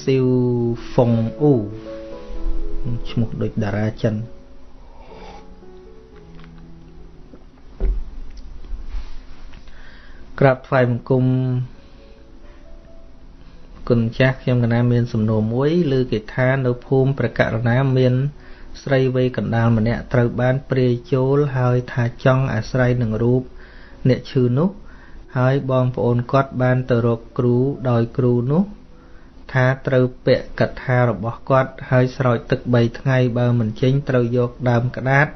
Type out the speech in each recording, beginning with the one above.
ស៊ីវហ្វុងអ៊ូឈ្មោះដូចតារាចិនក្រាបថ្វាយបង្គំគុណចាស់ខ្ញុំកណាមានសំណួរមួយឬគេថានៅភូមិប្រករណាមាន ស្រីវ័យកណ្ដាលម្នាក់ត្រូវបានព្រាយចូលហើយថាចង់អាស្រ័យនឹងរូបអ្នកឈឺនោះហើយបងប្អូនគាត់បានទៅរកគ្រូដោយគ្រូនោះ ថាត្រូវពាក់កថារបស់គាត់ហើយស្រោចទឹក3ថ្ងៃបើមិនចេញត្រូវយកដើមក្តាត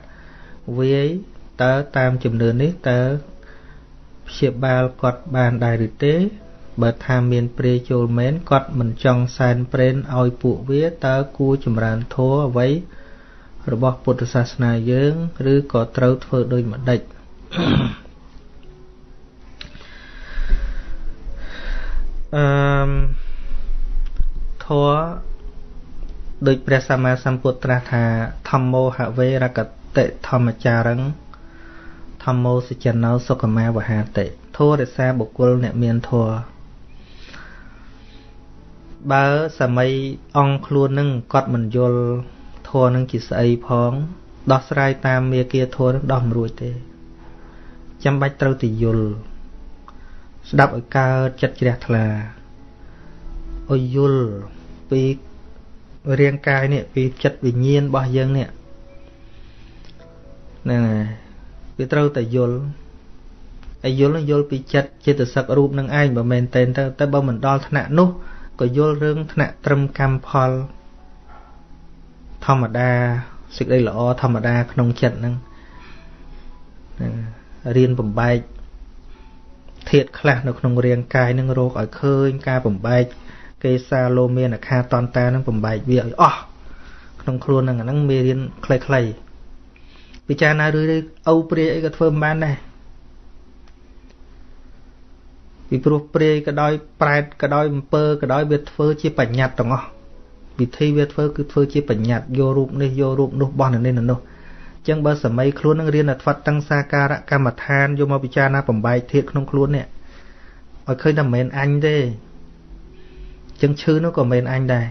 វាយតើតាមជំនឿនេះតើព្យាបាលគាត់បានដែរឬទេបើថាមានព្រាយចូលមែនគាត់មិនចង់សែនព្រេនឲ្យពួកវាតើគួរចម្រើនធម៌អ្វីរបស់ពុទ្ធសាសនាយើង ឬក៏ត្រូវធ្វើដូចម្ដេចអឺ ធម៌ដូចព្រះសម្មាសម្ពុទ្ធត្រាស់ថាធម្មោហវេរកតិធម្មចារឹងធម្មោសច្ចណោសុខមាវហាតិធម៌រក្សាបុគ្គលអ្នកមានធម៌បើសម័យអង្គខ្លួននឹងគាត់មិនយល់ធัวនឹងជាស្អីផង ដោះស្រាយតាមមេគាធัวនឹងដោះមិនរួចទេចាំបាច់ត្រូវទៅយល់ស្ដាប់ឲ្យកើតចិត្តជ្រះថ្លាឲ្យយល់ ពីរាងកាយនេះពីចិត្តវិញ្ញាណរបស់យើងនេះហ្នឹងហើយវាត្រូវតែយល់ឲ្យយល់យល់ពីចិត្តចិត្តសឹករូបនឹងឯងបើមែនតែនទៅតែបើមិនដល់ថ្នាក់នោះក៏យល់រឿងថ្នាក់ត្រឹមកម្មផល ធម្មតាសេចក្តីល្អធម្មតា ក្នុងចិត្តហ្នឹងរៀនបំបែកធាតខ្លះនៅក្នុងរាងកាយនឹងរោគឲ្យឃើញការបំបែក កេសាលោមានអាខាតនតានឹងបំបែកវាឲ្យអស់ក្នុងខ្លួនហ្នឹងអាហ្នឹងមេរៀនខ្លីៗពិចារណារឿយៗអូវព្រាយអីក៏ធ្វើមិនបានដែរពីព្រោះព្រាយក៏ដោយប្រែតក៏ដោយអំពើក៏ដោយវាធ្វើជាបញ្ញត្តិទាំងអស់វិធីវាធ្វើគឺធ្វើជាបញ្ញត្តិយករូបនេះយករូបនោះបោះនៅនេះនៅនោះចឹងបើសម័យខ្លួននឹងរៀនអត្វតੰសាការៈកម្មដ្ឋានយកមកពិចារណាបំបែកធាតក្នុងខ្លួននេះឲ្យឃើញថាមិនមែនអញទេ ចឹងឈឺនោះក៏មិនមែនអញដែរ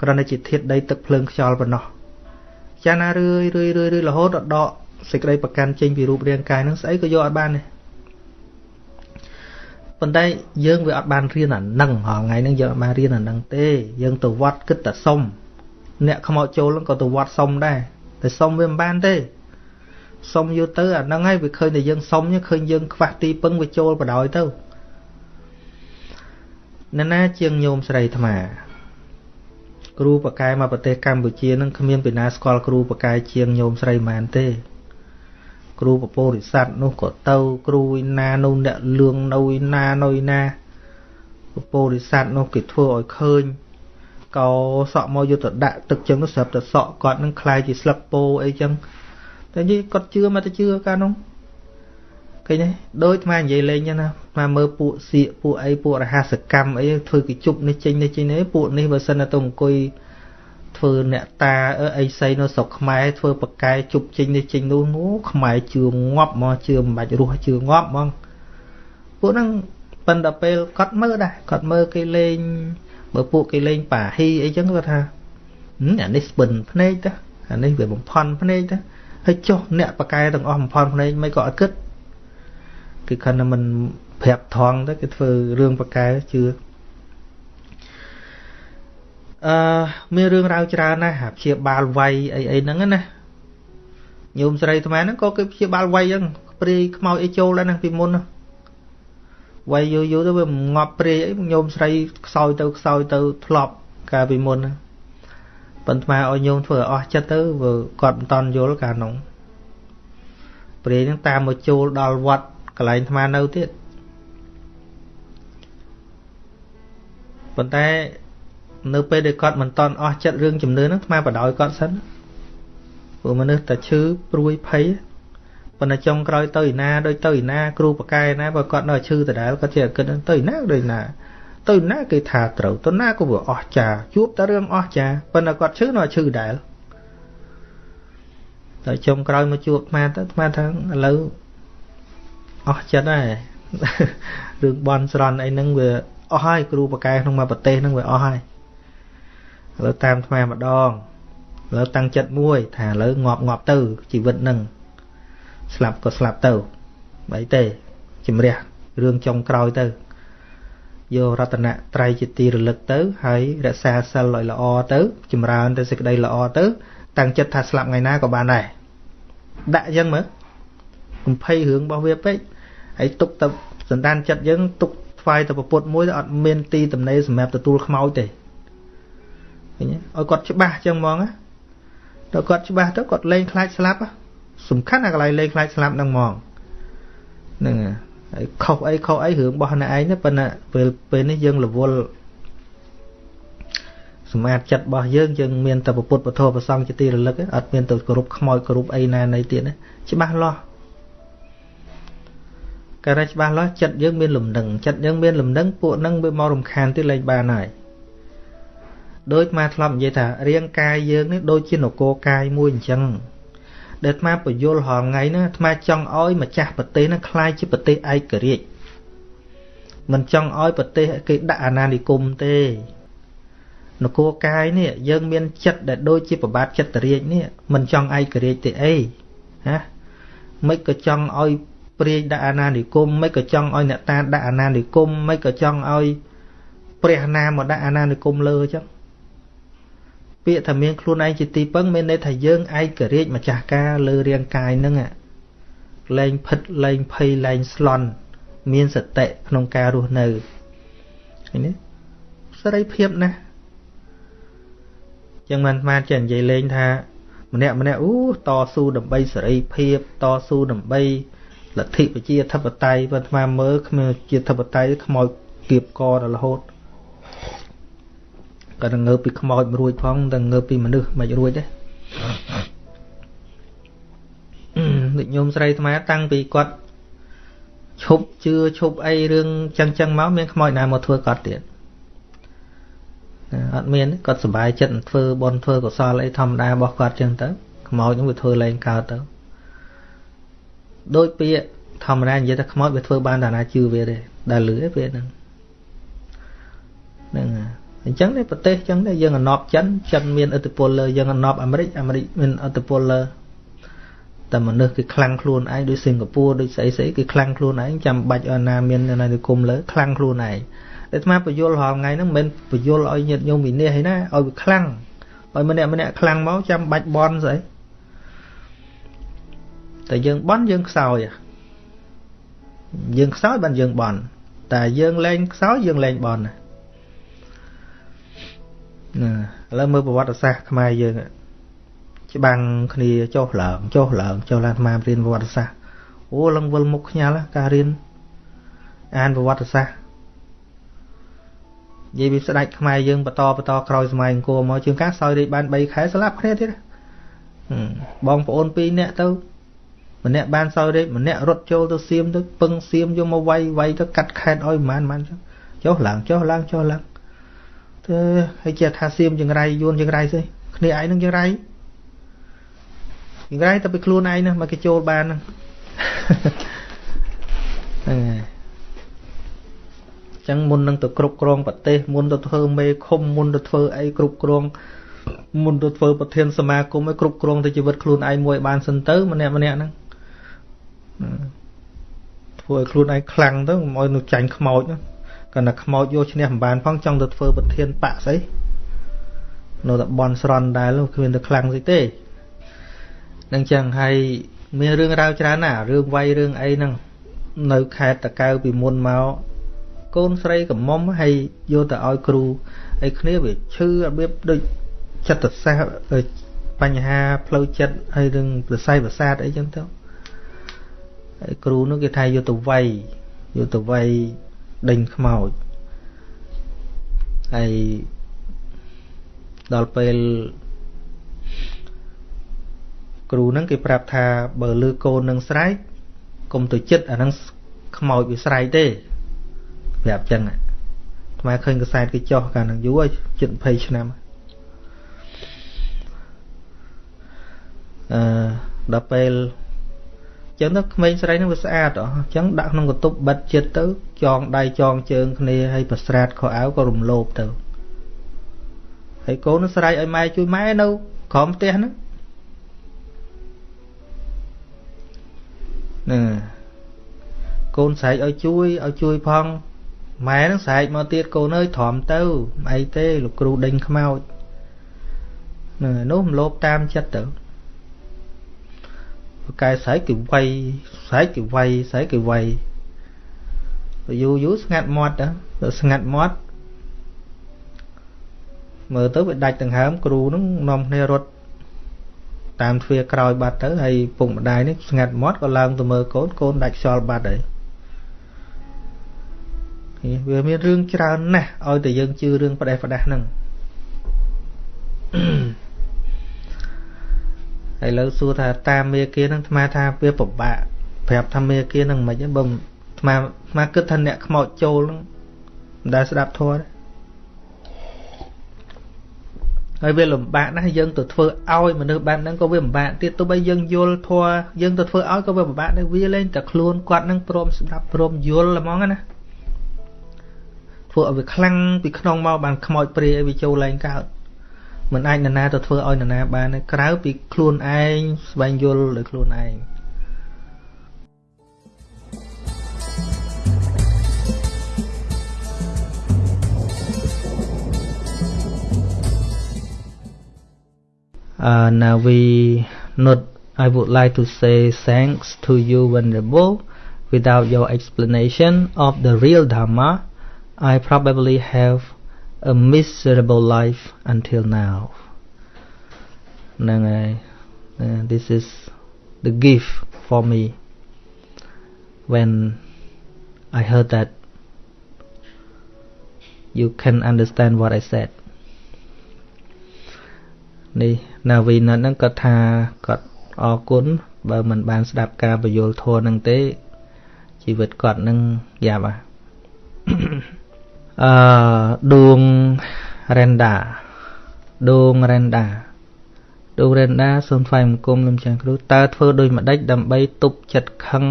គ្រាន់តែជាធាតដីទឹកភ្លើងខ្យល់ប៉ុណ្ណោះចាណារឿយរឿយរឿយរហូតដល់ដកសេចក្តីប្រកាន់ចេញពីរូបរាងកាយនឹងស្អីក៏យកអត់បានដែរប៉ុន្តែយើងវាអត់បានរៀនអានឹងហងៃហ្នឹងយើងអត់បានរៀនអានឹងទេយើងទៅវត្តគិតតែសុំអ្នកខ្មោចចូលហ្នឹងក៏ទៅវត្តសុំដែរតែសុំវាមិនបានទេសុំយកទៅអាហ្នឹងហើយវាឃើញតែយើងសុំឃើញយើងខ្វះទីពឹងវាចូលបដ ாய் ទៅ ណ៎ណាជាងញោមស្រីអាត្មាគ្រូបកែមកប្រទេសកម្ពុជានឹងគ្មានពីណាស្គាល់គ្រូបកែជាងញោមស្រីម៉ានទេគ្រូពពោរិស័ទនោះក៏ទៅគ្រូឯណានោះអ្នកលឿងនៅឯណានៅឯណាពពោរិស័ទនោះគេធ្វើឲ្យឃើញកោសក់មកយកទៅដាក់ទឹកចឹងស្រាប់តែសក់គាត់នឹងคล้ายជាស្លឹកពោអីចឹងតែនិយាយគាត់ជឿមកទៅជឿកាលនោះ ឃើញទេដូចអានិយាយលេងចឹងណាមកមើលពួកសៀកពួកអីពួករហស្សកម្មអីធ្វើគេជប់នេះចេញនេះចេញនេះពួកនេះបើសិនទៅអង្គុយធ្វើអ្នកតាអីសីនៅស្រុកខ្មែរធ្វើបកែជប់ចេញនេះចេញនោះនោះខ្មែរជឿងាប់មកជឿមិនបាច់រស់ជឿងាប់ហ្មងពួកហ្នឹងប៉ុន្តែពេលគាត់មើលដែរគាត់មើលគេលេងបើពួកគេលេងប៉ាហ៊ីអីចឹងគាត់ថាអានេះស្ពិនភ្នែកទៅអានេះវាបំផន់ភ្នែកទៅហើយចុះអ្នកបកែទាំងអស់បំផន់ភ្នែកមិនក៏អត់គិត គឺខណៈមិនប្រាប់ថងទៅគេធ្វើរឿងបកែជឿអឺមានរឿងរ៉ាវច្រើនណាស់ព្យាបាលវាយអីអីហ្នឹងណាញោមស្រីអាត្មាហ្នឹងក៏គេព្យាបាលវាយហ្នឹងព្រាយខ្មោចអីចូលដែរហ្នឹងពីមុនណាវាយយូរយូរទៅវាងាប់ព្រាយអីញោមស្រីខ្សោយទៅខ្សោយទៅធ្លាប់កាលពីមុនណាប៉ុន្តែឲ្យញោមធ្វើអស់ចិត្តទៅវាគាត់មិនតន់យល់កាលនោះព្រាយហ្នឹងតាមមកចូលដល់វត្ត កន្លែងអាត្មានៅទៀតប៉ុន្តែនៅពេលដែលគាត់មិនតន់អស់ចិត្តរឿងជំនឿហ្នឹងថ្មបដ ாய் គាត់សិនព្រោះមនុស្សតែឈឺព្រួយភ័យប៉ុន្តែចុងក្រោយទៅឯណាដូចទៅឯណាគ្រូបកែណាបើគាត់នៅឈឺដដែលគាត់ចេះគិតទៅឯណាដូចណាទៅណាគេថាត្រូវទៅណាក៏វាអស់ចាជួបតែរឿងអស់ចាប៉ុន្តែគាត់ឈឺនៅឈឺដែរតែចុងក្រោយមកជួបអាត្មាទៅអាត្មាថាឥឡូវ អស់ចិត្តហើយរឿងបន់ស្រន់អីហ្នឹងវាអស់ហើយគ្រូបកែក្នុងមួយប្រទេសហ្នឹងវាអស់ហើយឥឡូវតាមថ្មម្ដងឥឡូវតាំងចិត្តមួយ ថាឥឡូវងាប់ងាប់ទៅជីវិតហ្នឹងស្លាប់ក៏ស្លាប់ទៅបើអីទេជំរះរឿងចុងក្រោយទៅយករតនៈត្រៃជាទីរលឹកទៅ ហើយរក្សាសិលឲ្យល្អទៅ ចម្រើនទៅសេចក្តីល្អទៅ តាំងចិត្តថាស្លាប់ថ្ងៃណាក៏បានដែរដាក់អញ្ចឹងមើល កំភៃរឿងរបស់វាពេកហើយទុកទៅសន្តានចិត្តយើងទុកថ្វាយទៅពុទ្ធមួយទៅអត់មានទីតំណេសម្រាប់ទទួលខ្មោចទេឃើញឲ្យគាត់ច្បាស់អញ្ចឹងហ្មងណាដល់គាត់ច្បាស់ទៅគាត់លែងខ្លាចស្លាប់សំខាន់អាកន្លែងលែងខ្លាចស្លាប់ហ្នឹងហ្មងហ្នឹងហើយខុសអីខុសអីរឿងរបស់អ្នកឯងប៉ុន្តែពេលពេលនេះយើងរវល់សម្អាតចិត្តរបស់យើងយើងមានតែពុទ្ធពធប្រសងជាទីរលឹកអត់មានទៅគោរពខ្មោចគោរពអីណានៃទៀតណាច្បាស់លាស់ ការតែច្បាស់លាស់ចិត្តយើងមានលំនឹងចិត្តយើងមានលំនឹងពួកនឹងវាមករំខានទៀតលែងបានហើយដូចមកធ្លាប់និយាយថារាងកាយយើងនេះដូចជានគរកាយមួយអញ្ចឹងដែលអាត្មាពយល់រាល់ថ្ងៃហ្នឹងអាត្មាចង់ឲ្យម្ចាស់ប្រទេសហ្នឹងคล้ายជាប្រទេសឯករាជ្យមិនចង់ឲ្យប្រទេសគេដាក់អាណានិគមទេនគរកាយនេះយើងមានចិត្តដែលដូចជាប្របាទចិត្តរាជនេះមិនចង់ឯករាជ្យទេអីណាមិនក៏ចង់ឲ្យ ព្រាយដាក់អាណានិគមមិនក៏ចង់ឲ្យអ្នកតាដាក់អាណានិគមមិនក៏ចង់ឲ្យព្រះណាមកដាក់អាណានិគមលើអញ្ចឹងពាក្យថាមានខ្លួនឯងជាទីពឹងមានន័យថាយើងឯករាជ្យម្ចាស់ការលើរាងកាយហ្នឹងលែងផិតលែងភ័យលែងស្លន់មានសតិក្នុងការរស់នៅឃើញទេសេរីភាពណាស់ចឹងមិនស្មានចេះនិយាយលេងថាម្នាក់ម្នាក់អូតស៊ូដើម្បីសេរីភាពតស៊ូដើម្បី លទ្ធិប្រជាធិបតេយ្យបើស្មានមើលគ្មានជាធិបតេយ្យខ្មោចគៀបកដល់រហូតក៏ងើបពីខ្មោចមិនរួចផងតែងើបពីមនុស្សមិនរួចទេដូចញោមស្រីអាត្មាតាំងពីគាត់ឈប់ជឿឈប់អីរឿងចឹងចឹងមកមានខ្មោចណាមកធ្វើគាត់ទៀតអត់មានគាត់សុបាយចិត្តធ្វើបន់ធ្វើកុសលអីធម្មតារបស់គាត់ចឹងទៅខ្មោចនឹងវាធ្វើលែងកើតទៅ ដូចពាក្យធម្មតានិយាយថាខ្មោចវាធ្វើបានតាណាជឿវាទេដែលលឺឯពេលហ្នឹងហ្នឹងអញ្ចឹងនេះប្រទេសអញ្ចឹងដែរយើងអណប់ចិនចិនមានឥទ្ធិពលលើយើងអណប់អាមេរិកអាមេរិកមានឥទ្ធិពលលើតែមនុស្សគឺខ្លាំងខ្លួនឯងដូចសិង្ហបុរីដូចស្អីស្អីគឺខ្លាំងខ្លួនឯងចាំបាច់ឲ្យណាមានណានិគមលើខ្លាំងខ្លួនឯងតែស្មាបញ្យលរាល់ថ្ងៃហ្នឹងមិនមែនបញ្យលឲ្យញាតិញោមវិនិច្ឆ័យណាឲ្យវាខ្លាំងឲ្យម្នាក់ម្នាក់ខ្លាំងមកចាំបាច់បន់ស្អី តែយើងបន់យើងខ្សោយយើងខ្សោយបានយើងបន់តែយើងលែងខ្សោយយើងលែងបន់ណាឥឡូវមើលប្រវត្តិសាស្ត្រខ្មែរយើងច្បាំងគ្នាចុះឡើងចុះឡើងចុះឡើងអារៀនប្រវត្តិសាស្ត្រអូឡើងវិលមុខខ្ញាល់ការរៀនអានប្រវត្តិសាស្ត្រនិយាយពីស្ដេចខ្មែរយើងបន្តបន្តក្រោយសម័យអង្គរមកជាងការសោយរាជបាន3ខែស្លាប់គ្នាទៀតបងប្អូន2នាក់ទៅ ម្នាក់បានសោយរាជម្នាក់រត់ចូលទៅសៀមទៅពឹងសៀមយកមកវាយវាយទៅកាត់ខេតឲ្យប្រហែលប្រហែលចុះឡើងចុះឡើងចុះឡើងទៅហើយជាថាសៀមចង្រៃយួនចង្រៃស្អីគ្នាឯងនឹងចង្រៃចង្រៃតែពីខ្លួនឯងណាមកគេចូលបានហ្នឹងហ្នឹងហើយចឹងមុននឹងទៅគ្រប់គ្រងប្រទេសមុនទៅធ្វើមេឃុំមុនទៅធ្វើអីគ្រប់គ្រងមុនទៅធ្វើប្រធានសមាគមឲ្យគ្រប់គ្រងទៅជីវិតខ្លួនឯងមួយបានសិនទៅម្នាក់ម្នាក់ហ្នឹង ធ្វើឲ្យខ្លួនឯងខ្លាំងទៅកុំឲ្យនឹងចាញ់ខ្មោចគាត់តែខ្មោចយកឈ្នះមិនបានផងចង់ទៅធ្វើប្រធានបកស្អីនៅតែបនស្រន់ដែរគ្មានទៅខ្លាំងស្អីទេនឹងចឹងហើយមានរឿងរ៉ាវច្រើនណារឿងវាយរឿងអីហ្នឹងនៅខេត្តតកៅពីមុនមកកូនស្រីកំមុំហើយយកទៅឲ្យគ្រូហើយគ្នាវាឈឺរបៀបដូចចិត្តសាស្ត្របញ្ហាផ្លូវចិត្តហើយរឿងប្រស័យប្រសាទអីចឹងទៅហើយ គ្រូនោះគេថាយកទៅវាយយកទៅវាយដេញខ្មោចហើយដល់ពេលគ្រូហ្នឹងគេប្រាប់ថាបើលឺកូននឹងស្រែកកុំទៅចិត្តអាហ្នឹងខ្មោចវាស្រែកទេប្រាប់ចឹងថ្មឃើញកសែតគេចោះកាលហ្នឹងយូរហើយជិត20ឆ្នាំអឺដល់ពេល ចឹងទៅក្មេងស្រីនឹងវាស្អាតអស់អញ្ចឹងដាក់ក្នុងកន្ទប់បិទចិត្តទៅចងដៃចងជើងគ្នាហើយប្រស្រាតខោអាវក៏រំលោភទៅហើយកូននឹងស្រែកឲ្យម៉ែជួយម៉ែនៅក្រោមផ្ទះហ្នឹងណាកូនស្រែកឲ្យជួយឲ្យជួយផងម៉ែនឹងស្រែកមកទៀតកូនអើយទ្រាំទៅអីទេលោកគ្រូដេញខ្មោចហ្នឹងនោះមលោបតាមចិត្តទៅ ប្រកែស្រែកគឺវាយស្រែកគឺវាយស្រែកគឺវាយយូរយូរស្ងាត់មាត់ទៅស្ងាត់មាត់មើលទៅវាដាច់ដង្ហើមគ្រូនឹងនាំគ្នារត់តាមទ្វារក្រោយបាត់ទៅហើយពុកម្ដាយនេះស្ងាត់មាត់ក៏ឡើងទៅមើលកូនកូនដាច់ខ្យល់បាត់ហើយវាមានរឿងច្រើនណាស់ឲ្យតែយើងជឿរឿងផ្ដេសផ្ដាស់ហ្នឹង ហើយលើសួរថាតាមមេគានឹងអាថាវាពិបាកប្រាប់ថាមេគានឹងមិនហ្នឹងបើអាអាគិតថាអ្នកខ្មោចចូលហ្នឹងមិនដែលស្ដាប់ធម៌ទេហើយវាលំបាកណាស់យើងទៅធ្វើឲ្យមនុស្សបែបហ្នឹងក៏វាលំបាកទៀតទោះបីយើងយល់ធម៌យើងទៅធ្វើឲ្យក៏វាលំបាកដែរវាលែងតែខ្លួនគាត់នឹងព្រមស្ដាប់ព្រមយល់ហ្មងណាធ្វើឲ្យវាខ្លាំងពីក្នុងមកបានខ្មោចព្រាយឲ្យវាចូលឡើងកើត មិនអាចនរណាទៅធ្វើឲ្យនរណាបានក្រៅពីខ្លួនឯងស្វែងយល់ដោយខ្លួនឯង Uh, now we not I would like to say thanks to you venerable without your explanation of the real dharma I probably have a miserable life until now ហ្នឹងហើយ this is the gift for me when I heard that you can understand what I said នេះណាវីណហ្នឹងគាត់ថាគាត់អរគុណបើមិនបានស្ដាប់ការបញ្យលធម៌ហ្នឹងទេជីវិតគាត់នឹងយ៉ាប់អា អឺដួងរ៉េនដាដួងរ៉េនដាដួងរ៉េនដាសូមថ្លែងបង្គំលោកចាស់គ្រូតើធ្វើដូចម្ដេចដើម្បីទប់ចិត្តខឹង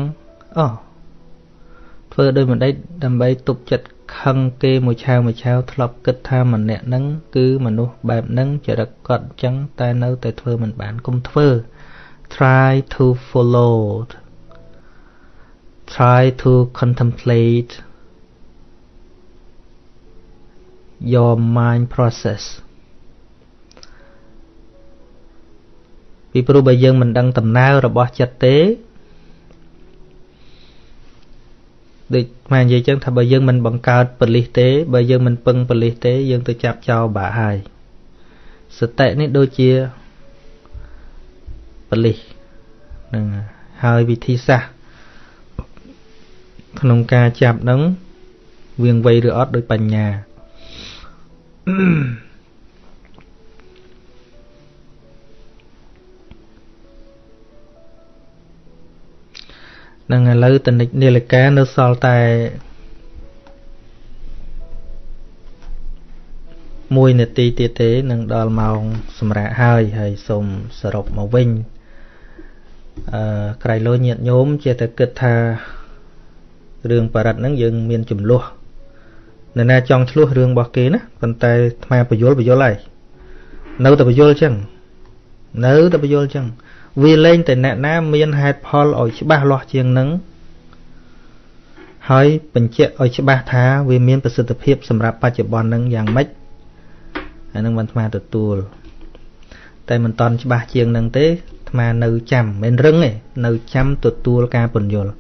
អូធ្វើដូចម្ដេចដើម្បីទប់ចិត្តខឹងគេមួយឆាវមួយឆាវធ្លាប់គិតថាម្នាក់ហ្នឹងគឺមនុស្សបែបហ្នឹងចរិតគាត់អញ្ចឹងតែនៅតែធ្វើមិនបានកុំធ្វើ try to follow try to contemplate your mind process ពីព្រោះបើយើងមិនដឹងដំណើររបស់ចិត្តទេដូចមកនិយាយចឹងថាបើយើងមិនបង្កើតបលិសទេ បើយើងមិនពឹងបលិសទេ យើងទៅចាប់ចោលបាក់ហើយសតិនេះដូចជាបលិសនឹងហើយវិធីសាស្ត្រក្នុងការចាប់នឹងវៀងវៃឬអត់ដោយបញ្ញា នឹងឥឡូវតនិចនាឡិកានៅសល់តែ1នាទីទៀតទេនឹងដល់ម៉ោងសម្រាប់ហើយហើយសូមសរុបមកវិញអឺក្រៃលោញាតញោមជាតែគិតថារឿងបរិត្តហ្នឹងយើងមានចំនួន នរណាចង់ឆ្លោះរឿងរបស់គេណាប៉ុន្តែអាត្មាបញ្យលបញ្យលហើយនៅតែបញ្យលចឹងនៅតែបញ្យលចឹងវាលែងតែអ្នកណាមានហេតុផលឲ្យច្បាស់លាស់ជាងនឹងហើយបញ្ជាក់ឲ្យច្បាស់ថាវាមានប្រសិទ្ធភាពសម្រាប់បច្ចុប្បន្ននឹងយ៉ាងម៉េចអានឹងមិនអាត្មាទទួល តែមិនតន់ច្បាស់ជាងនឹងទេអាត្មានៅចាំមិនរឹងទេនៅចាំទទួលការពន្យល់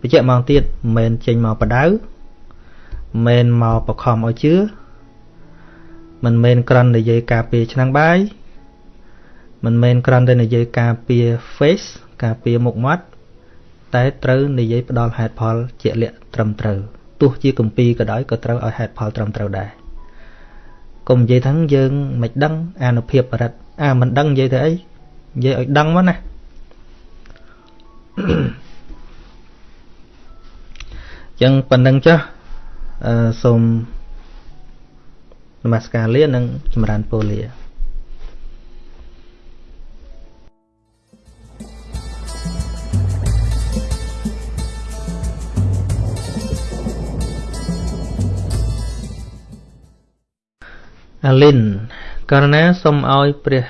បញ្ជាក់មកទៀតមិនមែនចេញមកបដៅ មិនមកបខំឲ្យជឿមិនមែនក្រន់និយាយការពារឆ្នាំងបាយមិនមែនក្រន់តែនិយាយការពារ face ការពារមុខមាត់តែត្រូវនិយាយផ្ដល់ហេតុផលជាក់លាក់ត្រឹមត្រូវទោះជាគម្ពីរក៏ដោយក៏ត្រូវឲ្យហេតុផលត្រឹមត្រូវដែរកុំនិយាយថាយើងមិនដឹងអានុភាពបរិទ្ធអាមិនដឹងនិយាយទៅអីនិយាយឲ្យដឹងមកណាចឹងប៉ុណ្្នឹងចុះ សូមនមស្ការលានិងចម្រើនពរលាអាលិនករណីសូមឲ្យព្រះ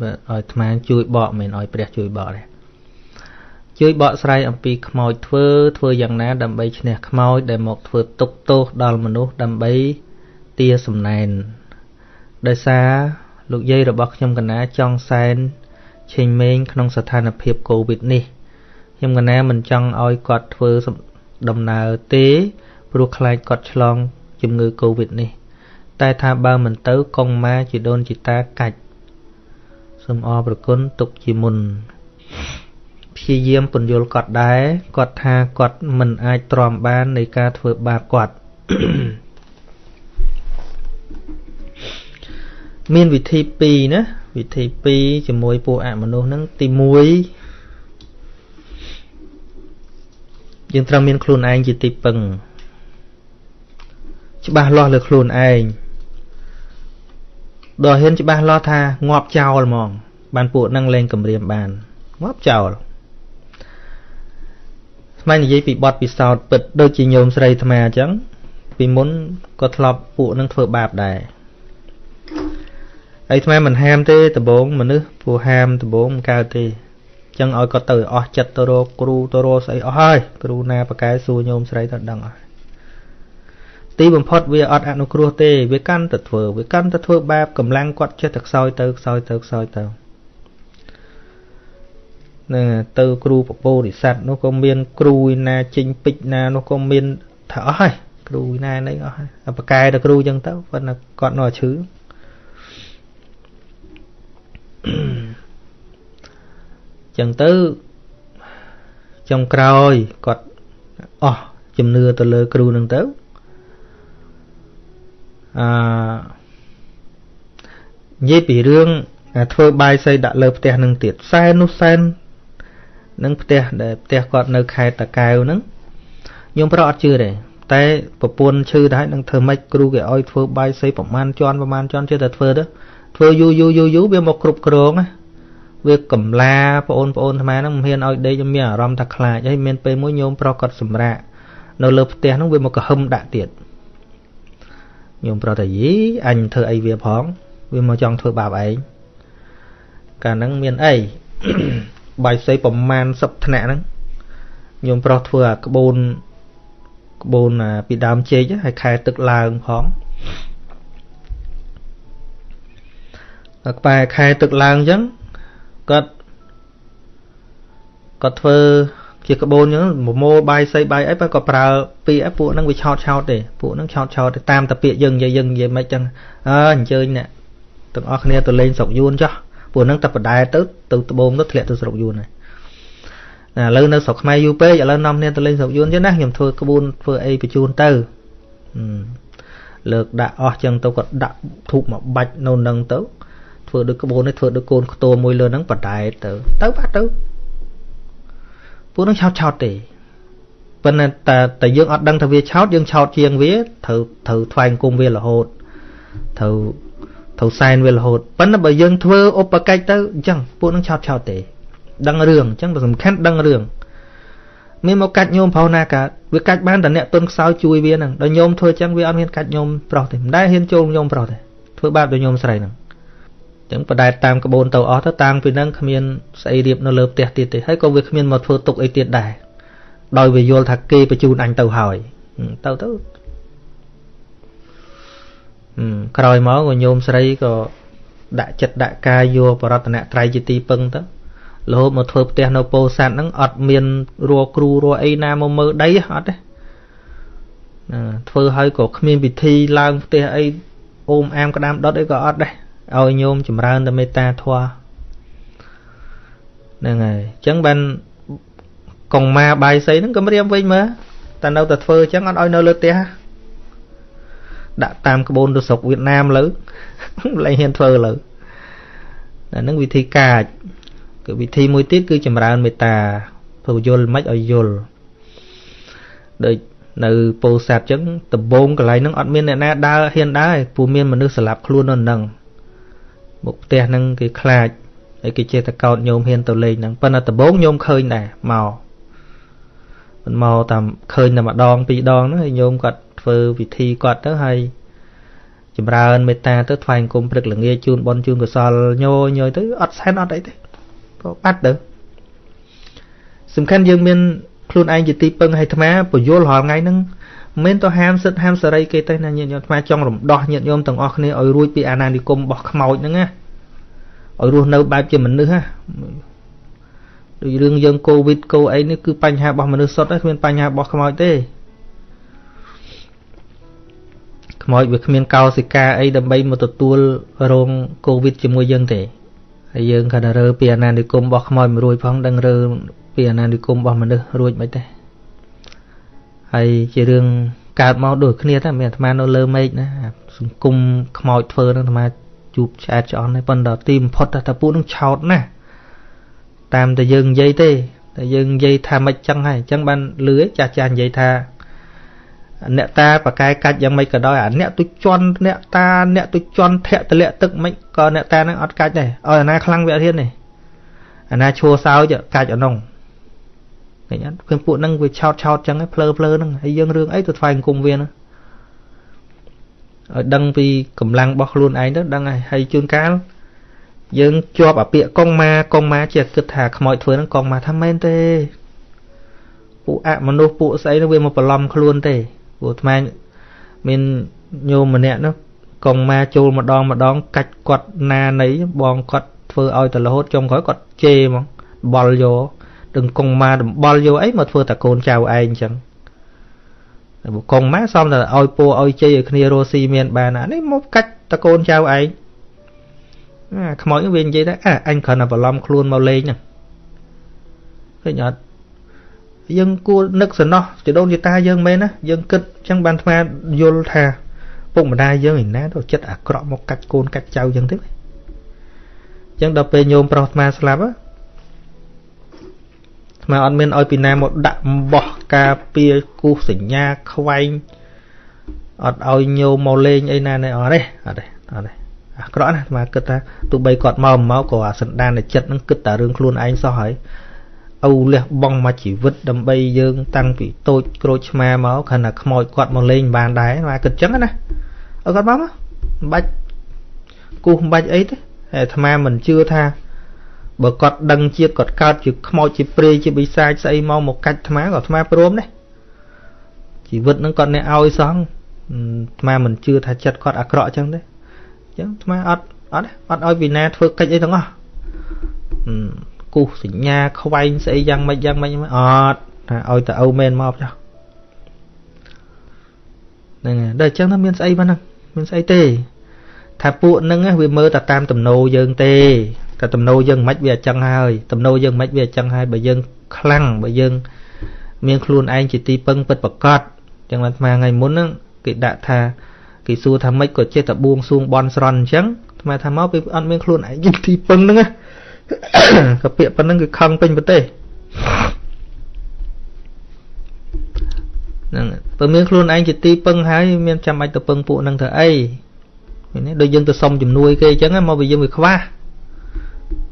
បាទឲ្យអាត្មាជួយបកមិនឲ្យព្រះជួយបកទេ ជួយបកស្រាយអំពីខ្មោចធ្វើធ្វើយ៉ាងណា ដើម្បីឈ្នះខ្មោចដែលមកធ្វើទុកទោសដល់មនុស្សដើម្បីទាសំណែនដោយសារលោកយាយរបស់ខ្ញុំកណាចង់សែនឆេងមេងក្នុងស្ថានភាពកូវីដនេះខ្ញុំកណាមិនចង់ឲ្យគាត់ធ្វើដំណើរទេព្រោះខ្លាចគាត់ឆ្លងជំងឺកូវីដនេះ តែថាបើមិនទៅកុងម៉ាជីដូនជីតាកាច់សូមអរប្រគុណទុកជាមុន ព្យាយាមពន្យល់គាត់ដែរគាត់ថាគាត់មិនអាចទ្រាំបាននៃការធ្វើបាបគាត់មានវិធី2ណាវិធី2ជាមួយពួកអមនុស្សហ្នឹងទី1យើងត្រូវមានខ្លួនឯងជាទីពឹងច្បាស់លាស់លើខ្លួនឯងដល់ហ៊ានច្បាស់លាស់ថាងាប់ចោលហ្មង បានពួកនឹងលេងគម្រាមបានងាប់ចោល ស្មាននិយាយពីបទពិសោធន៍ពិតដូចជាញោមស្រីអាត្មាអញ្ចឹងពីមុនក៏ធ្លាប់ពួកនឹងធ្វើបាបដែរហើយអាត្មាមិនហាមទេដំបងមនុស្សពួកហាមដំបងមិនកើតទេអញ្ចឹងឲ្យគាត់ទៅអស់ចិត្តទៅរកគ្រូទៅរកស្អីអស់ហើយគ្រូណាប្រកែសួរញោមស្រីទៅដឹងអស់ទីបំផុតវាអត់អនុគ្រោះទេវាកាន់តែធ្វើវាកាន់តែធ្វើបាបកម្លាំងគាត់ចេះតែខ្សោយទៅខ្សោយទៅខ្សោយទៅ នឹងទៅគ្រូពពោរិស័តនោះក៏មាន គ្រូណាចេញពេជ្រណានោះក៏មានថាអស់ហើយគ្រូណានេះអស់ហើយប្រកែទៅគ្រូចឹងទៅប៉ុន្តែគាត់នៅឈឺចឹងទៅចុងក្រោយគាត់អស់ជំនឿទៅលើគ្រូនឹងទៅអឺនិយាយពីរឿងធ្វើបាយសីដាក់លើផ្ទះនឹងទៀតសែននោះសែន នឹងផ្ទះដែលផ្ទះគាត់នៅខេត្តតាកែវហ្នឹងខ្ញុំប្រអត់ជឿទេតែប្រពន្ធឈឺដែរនឹងធ្វើម៉េចគ្រូគេឲ្យធ្វើបាយសីប្រមាណជាន់ប្រមាណជាន់ជឿតែធ្វើទៅធ្វើយូរយូរយូរយូរវាមកគ្រប់គ្រងណាវាកំឡាបងប្អូនអាត្មាហ្នឹងមិនហ៊ានឲ្យដេកមានអារម្មណ៍ថាខ្លាចហើយមានពេលមួយញោមប្រុសគាត់សម្រាកនៅលើផ្ទះហ្នឹងវាមកកហឹមដាក់ទៀតញោមប្រុសថាយីអញធ្វើអីវាផង វាមកចង់ធ្វើបាបឯងកាលហ្នឹងមានអី បាយសីប្រមាណ10ថ្នាក់ហ្នឹងញោមប្រុសធ្វើអាក្បូនក្បូនពីដើមចេកហើយខែទឹកឡើងផងក្បែរខែទឹកឡើងអញ្ចឹងគាត់គាត់ធ្វើជាក្បូនអញ្ចឹងមមោបាយសីបាយអីបើក៏ប្រើពាក្យពួកហ្នឹងវាឆោតឆោតទេពួកហ្នឹងឆោតឆោតទេតាមតែពាក្យយើងនិយាយយើងនិយាយមិនចឹងអើអញ្ជើញអ្នកទាំងអស់គ្នាទៅលេងស្រុកយួនចុះ ពួកហ្នឹងតែបដែទៅទៅត្បូងទៅធ្លាក់ទៅស្រុកយួនហើយណាឥឡូវនៅស្រុកខ្មែរយូរពេកឥឡូវនាំគ្នាទៅលេងស្រុកយួនចឹងណាខ្ញុំធ្វើក្បួនធ្វើអីបញ្ជូនទៅលើកដាក់អស់ចឹងទៅក៏ដាក់ធូបមកបាច់នៅនឹងទៅធ្វើដូចក្បូននេះធ្វើដូចកូនខ្ទមមួយលើហ្នឹងបដែតទៅ ទៅបាត់ទៅពួកនឹងឆោតឆោតទេប៉ុន្តែតែតែយើងអត់ដឹងថាវាឆោតយើងឆោតជាងវាត្រូវត្រូវថ្វាយអង្គមវារហូតត្រូវ ត្រូវសែនវារហូតប៉ុន្តែបើយើងធ្វើឧបកិច្ចទៅអញ្ចឹងពួកនឹងឆោតឆោតទេ ដឹងរឿងអញ្ចឹងបើសំខាន់ដឹងរឿងមានមកកាច់ញោមប្រុសណាកើតវាកាច់បានតែអ្នកទុនខ្សោយជួយវាហ្នឹងដល់ញោមធ្វើអញ្ចឹងវាអត់ហ៊ានកាច់ញោមប្រុសទេមិនដែលហ៊ានចូលញោមប្រុសទេធ្វើបាបដល់ញោមស្រីហ្នឹងចឹងបដែតតាមក្បូនទៅអស់ទៅតាំងពីហ្នឹងគ្មានស្អីរៀបនៅលើផ្ទះទៀតទេហើយក៏វាគ្មានមកធ្វើទុកអីទៀតដែរដោយវាយល់ថាគេបញ្ជូនអញទៅហើយទៅទៅ ក្រោយមកក៏ញោមស្រីក៏ដាក់ចិត្តដាក់កាយយកបរតនត្រ័យជាទីពឹងទៅរហូតមកធ្វើផ្ទះនៅពោធិ៍សាត់ហ្នឹងអត់មានរัวគ្រូរัวអីណាមកមើលដីអត់ទេធ្វើឲ្យក៏គ្មានពិធីឡើងផ្ទះអីអូមអាមក្តាមដុតអីក៏អត់ដែរឲ្យញោមចម្រើនតែមេត្តាធម៌ហ្នឹងហើយអញ្ចឹងបានកងម៉ាបាយសីហ្នឹងក៏រៀមវិញមើលតែនៅតែធ្វើអញ្ចឹងអត់ឲ្យនៅលើផ្ទះ ដាក់តាមក្បូនទៅស្រុកវៀតណាមលើលែងហ៊ានធ្វើលើអាហ្នឹងវិធីកាចគឺវិធីមួយទៀតគឺចម្រើនមេត្តាព្រោះយល់មិនឲ្យយល់ដូចនៅពោធិ៍សាត់អញ្ចឹងដំបងកន្លែងហ្នឹងអត់មានអ្នកណាដើរហ៊ានដើរព្រោះមានមនុស្សស្លាប់ខ្លួននៅហ្នឹងមុខផ្ទះហ្នឹងគេខ្លាចហើយគេចេះតែកោតញោមហ៊ានទៅលេងហ្នឹងប៉ុន្តែដំបងញោមឃើញដែរមកមិនមកតាមឃើញតែម្ដងពីរដងហ្នឹងហើយញោមគាត់ ធ្វើពិធីគាត់ទៅហើយចម្រើនមេត្តាទៅថ្វាយអង្គមព្រឹកល្ងាចជូនបនជូនកសលញយញយទៅអត់សែនអត់អីទេក៏បាត់ទៅសំខាន់យើងមានខ្លួនឯងជាទីពឹងឲ្យអាត្មាពយល់រាល់ថ្ងៃហ្នឹងមិនទៅហាមសិទ្ធហាមសេរីគេទេណាញាតិញោមអាត្មាចង់រំដោះញាតិញោមទាំងអស់គ្នាឲ្យរួចពីអាណានិគមរបស់ខ្មោចហ្នឹងណាឲ្យរស់នៅបែបជាមនុស្សណាដូចរឿងយើងកូវីដកូអីនេះគឺបញ្ហារបស់មនុស្សសុទ្ធទេគ្មានបញ្ហារបស់ខ្មោចទេ ខ្មោចវាគ្មានកោសិកាអីដើម្បីមកទទួលរងកូវីដជាមួយយើងទេហើយយើងគាត់រើពីអាណានិគមរបស់ខ្មោចមួយរួចផងដឹងរើពីអាណានិគមរបស់មនុស្សរួចមិនទេហើយជារឿងកើតមកដូចគ្នាតែមានអាត្មានៅលើមេឃណាសង្គមខ្មោចធ្វើនឹងអាត្មាជួបឆ្អែតឆ្អន់ហើយប៉ុន្តែទីបំផុតតែពួកនឹងឆោតណាតាមតែយើងនិយាយទេតែយើងនិយាយថាមិនចឹងហើយអញ្ចឹងបានលឺចាស់ចាស់និយាយថា អ្នកតាបកែកាច់យ៉ាងម៉េចក៏ដោយអាអ្នកទុជន់អ្នកតាអ្នកទុជន់ធាក់តលាក់ទឹកមិនក៏អ្នកតានឹងអត់កាច់ដែរឲ្យអាណាខ្លាំងវាអត់ហ៊ានទេអាណាឈួរសោចកាច់អនុងឃើញអត់ឃើញពួកហ្នឹងវាឆោតឆោតចឹងឯងភ្លើភ្លើហ្នឹងហើយយើងរឿងអីទៅថ្វាយអង្គមវាហ្នឹងឲ្យដឹងពីកម្លាំងរបស់ខ្លួនឯងទៅដឹងហើយហើយជួនកាលយើងជាប់អាពាកកងម៉ាកងម៉ាជាគិតថាខ្មោចធ្វើហ្នឹងកងម៉ាថាមែនទេពួកអមនុស្សពួកស្អីហ្នឹងវាមកបន្លំខ្លួនទេ ព្រោះអាត្មាមានញោមម្នាក់នោះកងម៉ាចូលម្ដងម្ដង កាច់គាត់ណានៃបងគាត់ធ្វើឲ្យតែរហូតចុងក្រោយគាត់ជេរហ្មងបល់យកដឹងកងម៉ាដំបល់យកអីមកធ្វើតែកូនចៅឯងអញ្ចឹងតែបើកងម៉ាសំតែឲ្យពូឲ្យជ័យឲ្យគ្នារស់ស៊ីមានបានអានេះមកកាច់តកូនចៅឯងអាខ្មោចវានិយាយថាអើអញគ្រាន់តែបន្លំខ្លួនមកលេងហ្នឹងឃើញអត់ យើងគួរនឹកសំណោះចដូនជាតាយើងមែនណាយើងគិតអញ្ចឹងបានថ្មយល់ថាពុកម្ដាយយើងឯណាទៅចិត្តអាក្រក់មកកាច់កូនកាច់ចៅអញ្ចឹងទេអញ្ចឹងដល់ពេលញោមប្រុសថ្មស្លាប់ថ្មអត់មានឲ្យពីណាមកដាក់បោះការពារគូសសញ្ញាខ្វែងអត់ឲ្យញោមមកលេងអីណានេះអត់ទេអត់ទេអត់ទេអាក្រក់ណាថ្មគិតថាទោះបីគាត់មកមកក៏អាសន្តានចិត្តនឹងគិតតែរឿងខ្លួនឯងសោះហើយ អូលះបង់មកជីវិតដើម្បីយើង តាំងពីតូចក្រូចឆ្មាមកខណៈខ្មោចគាត់មកលេងបានដែរមកគិតចឹងណាអើគាត់មកមកមិនបាច់គូសមិនបាច់អីទេអាត្មាមិនជឿថាបើគាត់ដឹងជាតិគាត់កើតជាខ្មោចជាព្រាយជាបិសាចស្អីមកមកកាច់អាត្មាក៏អាត្មាព្រមដែរជីវិតនឹងគាត់អ្នកឲ្យសោះអាត្មាមិនជឿថាចិត្តគាត់អាក្រក់ចឹងទេអញ្ចឹងអាត្មាអត់អត់អត់ឲ្យវិណាធ្វើកិច្ចអីទាំងអស់ គូសសញ្ញាខ្វែងស្អីយ៉ាងម៉េចយ៉ាងម៉េចអត់ថាឲ្យតែអូមែនមកចុះហ្នឹងហើយដល់អញ្ចឹងថាមានស្អីប៉ុណ្ណឹងមានស្អីទេ ថាពួកហ្នឹងវាមើលតែតាមទំនោរយើងទេតែទំនោរយើងមិនវាអញ្ចឹងហើយទំនោរយើងមិនវាអញ្ចឹងហើយបើយើងខ្លាំងបើយើង មានខ្លួនឯងជាទីពឹងពិតប្រកបចឹងបានស្មាថ្ងៃមុនហ្នឹងគេដាក់ថាគេសួរថាម៉េចក៏ចេះតែបួងសួងបន់ស្រន់អញ្ចឹងស្មាថាមកពេលអត់មានខ្លួនឯងជាទីពឹងហ្នឹងណា ក៏ពាក្យប៉ុណ្្នឹងគឺខឹងពេញប្រទេសហ្នឹងបើមានខ្លួនឯងជាទីពឹងហើយមានចាំបាច់ទៅពឹងពួកហ្នឹងធ្វើអីនេះដូចយើងទៅសុំជំនួយគេអញ្ចឹងមកវាយើងវាខ្វះ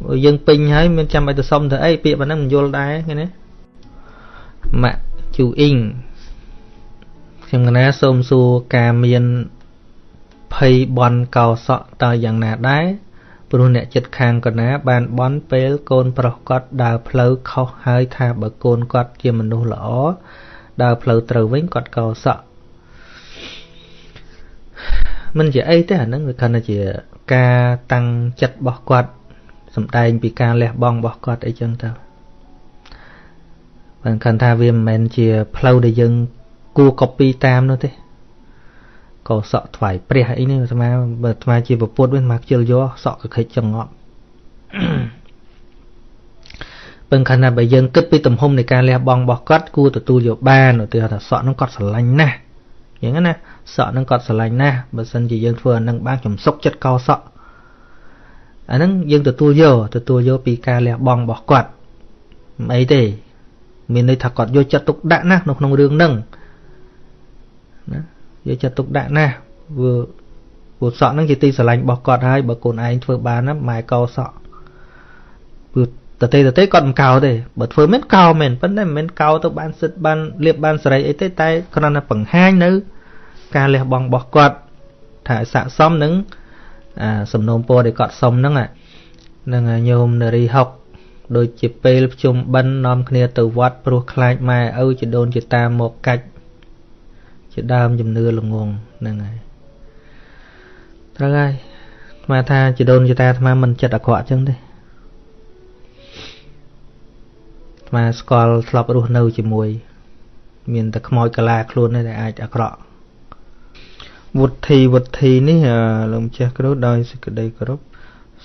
បើយើងពេញហើយមានចាំបាច់ទៅសុំធ្វើអីពាក្យប៉ុណ្ណឹងមិនយល់ដែរឃើញទេម៉ាក់ជូអ៊ីងខ្ញុំកណាសូមសួរការមានភ័យបនកោសក់តើយ៉ាងណាដែរ ព្រោះអ្នកចិត្តខាងកណាបានបន់ពេលកូនប្រុសគាត់ដើរផ្លូវខុសហើយថាបើកូនគាត់ជាមនុស្សល្អដើរផ្លូវត្រូវវិញគាត់កោសក់មិនជាអីទេអាហ្នឹងវាគ្រាន់តែជាការតាំងចិត្តរបស់គាត់សំដែងពីការលះបង់របស់គាត់អីចឹងទៅបានគាត់ថាវាមិនមែនជាផ្លូវដែលយើងគួរ copy តាមនោះទេ ក៏សក់ថ្វាយព្រះអីនេះអាត្មាបើអាត្មាជាពពុទ្ធវិញអាត្មាខ្ជិលយកសក់កខិចចងប់ពឹងខណៈបើយើងគិតពីទំហំនៃការលះបង់របស់គាត់គួរទទួលយកបានឧទាហរណ៍ថាសក់នោះគាត់ស្រឡាញ់ណាស់យ៉ាងណាសក់នឹងគាត់ស្រឡាញ់ណាស់បើសិនជាយើងធ្វើអានឹងបានខ្ញុំសុកចិត្តកោសក់អាហ្នឹងយើងទទួលយកទទួលយកពីការលះបង់របស់គាត់មិនអីទេមានន័យថាគាត់យកចិត្តទុកដាក់ណាស់នៅក្នុងរឿងហ្នឹងណា យកចិត្តទុកដាក់ណាស់ព្រោះព្រោះសក់ហ្នឹងជាទីស្រឡាញ់របស់គាត់ហើយបើកូនឯងធ្វើបានណាម៉ែកោសក់ព្រោះតទេតទេគាត់មិនកោទេបើធ្វើមិនកោមែនប៉ុន្តែមិនមែនកោទៅបានសិទ្ធបានលៀបបានសេរីអីទេតែគ្រាន់តែបង្ហាញនៅ ការលះបង់របស់គាត់ថាថាឲ្យស័កសមនឹងអាសំណូមពរដែលគាត់សុំហ្នឹងហ្នឹងញោមនារីហុកដូចជាពេលភ្ជុំបិណ្ឌនាំគ្នាទៅវត្តព្រោះខ្លាចម៉ែឪជាដូនជាតាមកកាច់ ជាដើមជំនឿល្ងងហ្នឹងហើយត្រូវហើយស្មាថាជាដូនជាតាអាត្មាមិនចិត្តអាក្រក់ចឹងទេអាត្មាស្គាល់ធ្លាប់រស់នៅជាមួយ មានតែខ្មោចកាឡាខ្លួនទេដែលអាចអាក្រក់វុធីវុធីនេះលោកម្ចាស់គ្រូដោយសេចក្តីគោរព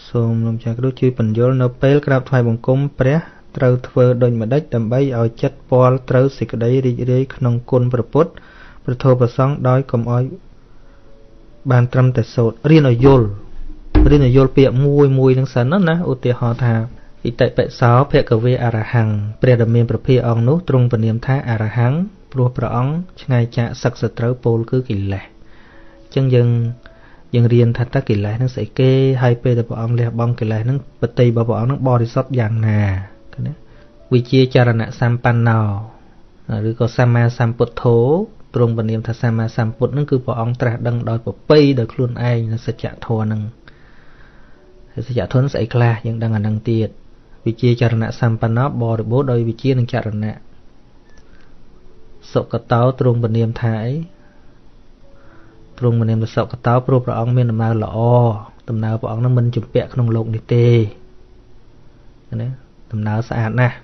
សូមលោកម្ចាស់គ្រូជួយបញ្យល់នៅពេលក្រាបថ្វាយបង្គំព្រះត្រូវធ្វើដូចម្ដេចដើម្បីឲ្យចិត្តពាល់ត្រូវសេចក្តីរីករាយក្នុងគុណព្រះពុទ្ធ ព្រះធម៌ប្រសង្ឃដោយកុំឲ្យបានត្រឹមតែសូត្ររៀនឲ្យយល់រៀនឲ្យយល់ពាក្យមួយមួយនឹងសិនណាឧទាហរណ៍ថាឥតិបិសោភគវេអរហង្គព្រះដ៏មានប្រភាអង្គនោះទ្រង់ពនាមថាអរហង្គព្រោះព្រះអង្គឆ្ងាយចាកសឹកសត្រូវពោលគឺកិលេសចឹងយើងយើងរៀនថាតើកិលេសនឹងស្អីគេហើយពេលដែលព្រះអង្គលះបង់កិលេសនឹងបតីរបស់ព្រះអង្គនឹងបរិសុទ្ធយ៉ាងណាណាវិជាចរណៈសម្បណ្ណោឬក៏សម្មាសម្ពុទ្ធោ ទ្រង់បាននាមថាសម្មាសម្ពុទ្ធនឹងគឺព្រះអង្គត្រាស់ដឹងដោយប្រពៃដោយខ្លួនឯងនៅសច្ចធម៌នឹងសច្ចធម៌ស្អីខ្លះយើងដឹងអានឹងទៀតវិជាចរណៈសម្បណ្ណបរិបូរដោយវិជានិងចរណៈសុកតោទ្រង់បាននាមថាអីទ្រង់បាននាមថាសុកតោព្រោះព្រះអង្គមានដំណើរល្អដំណើរព្រះអង្គនឹងមិនជំពាក់ក្នុងលោកនេះទេណាដំណើរស្អាតណាស់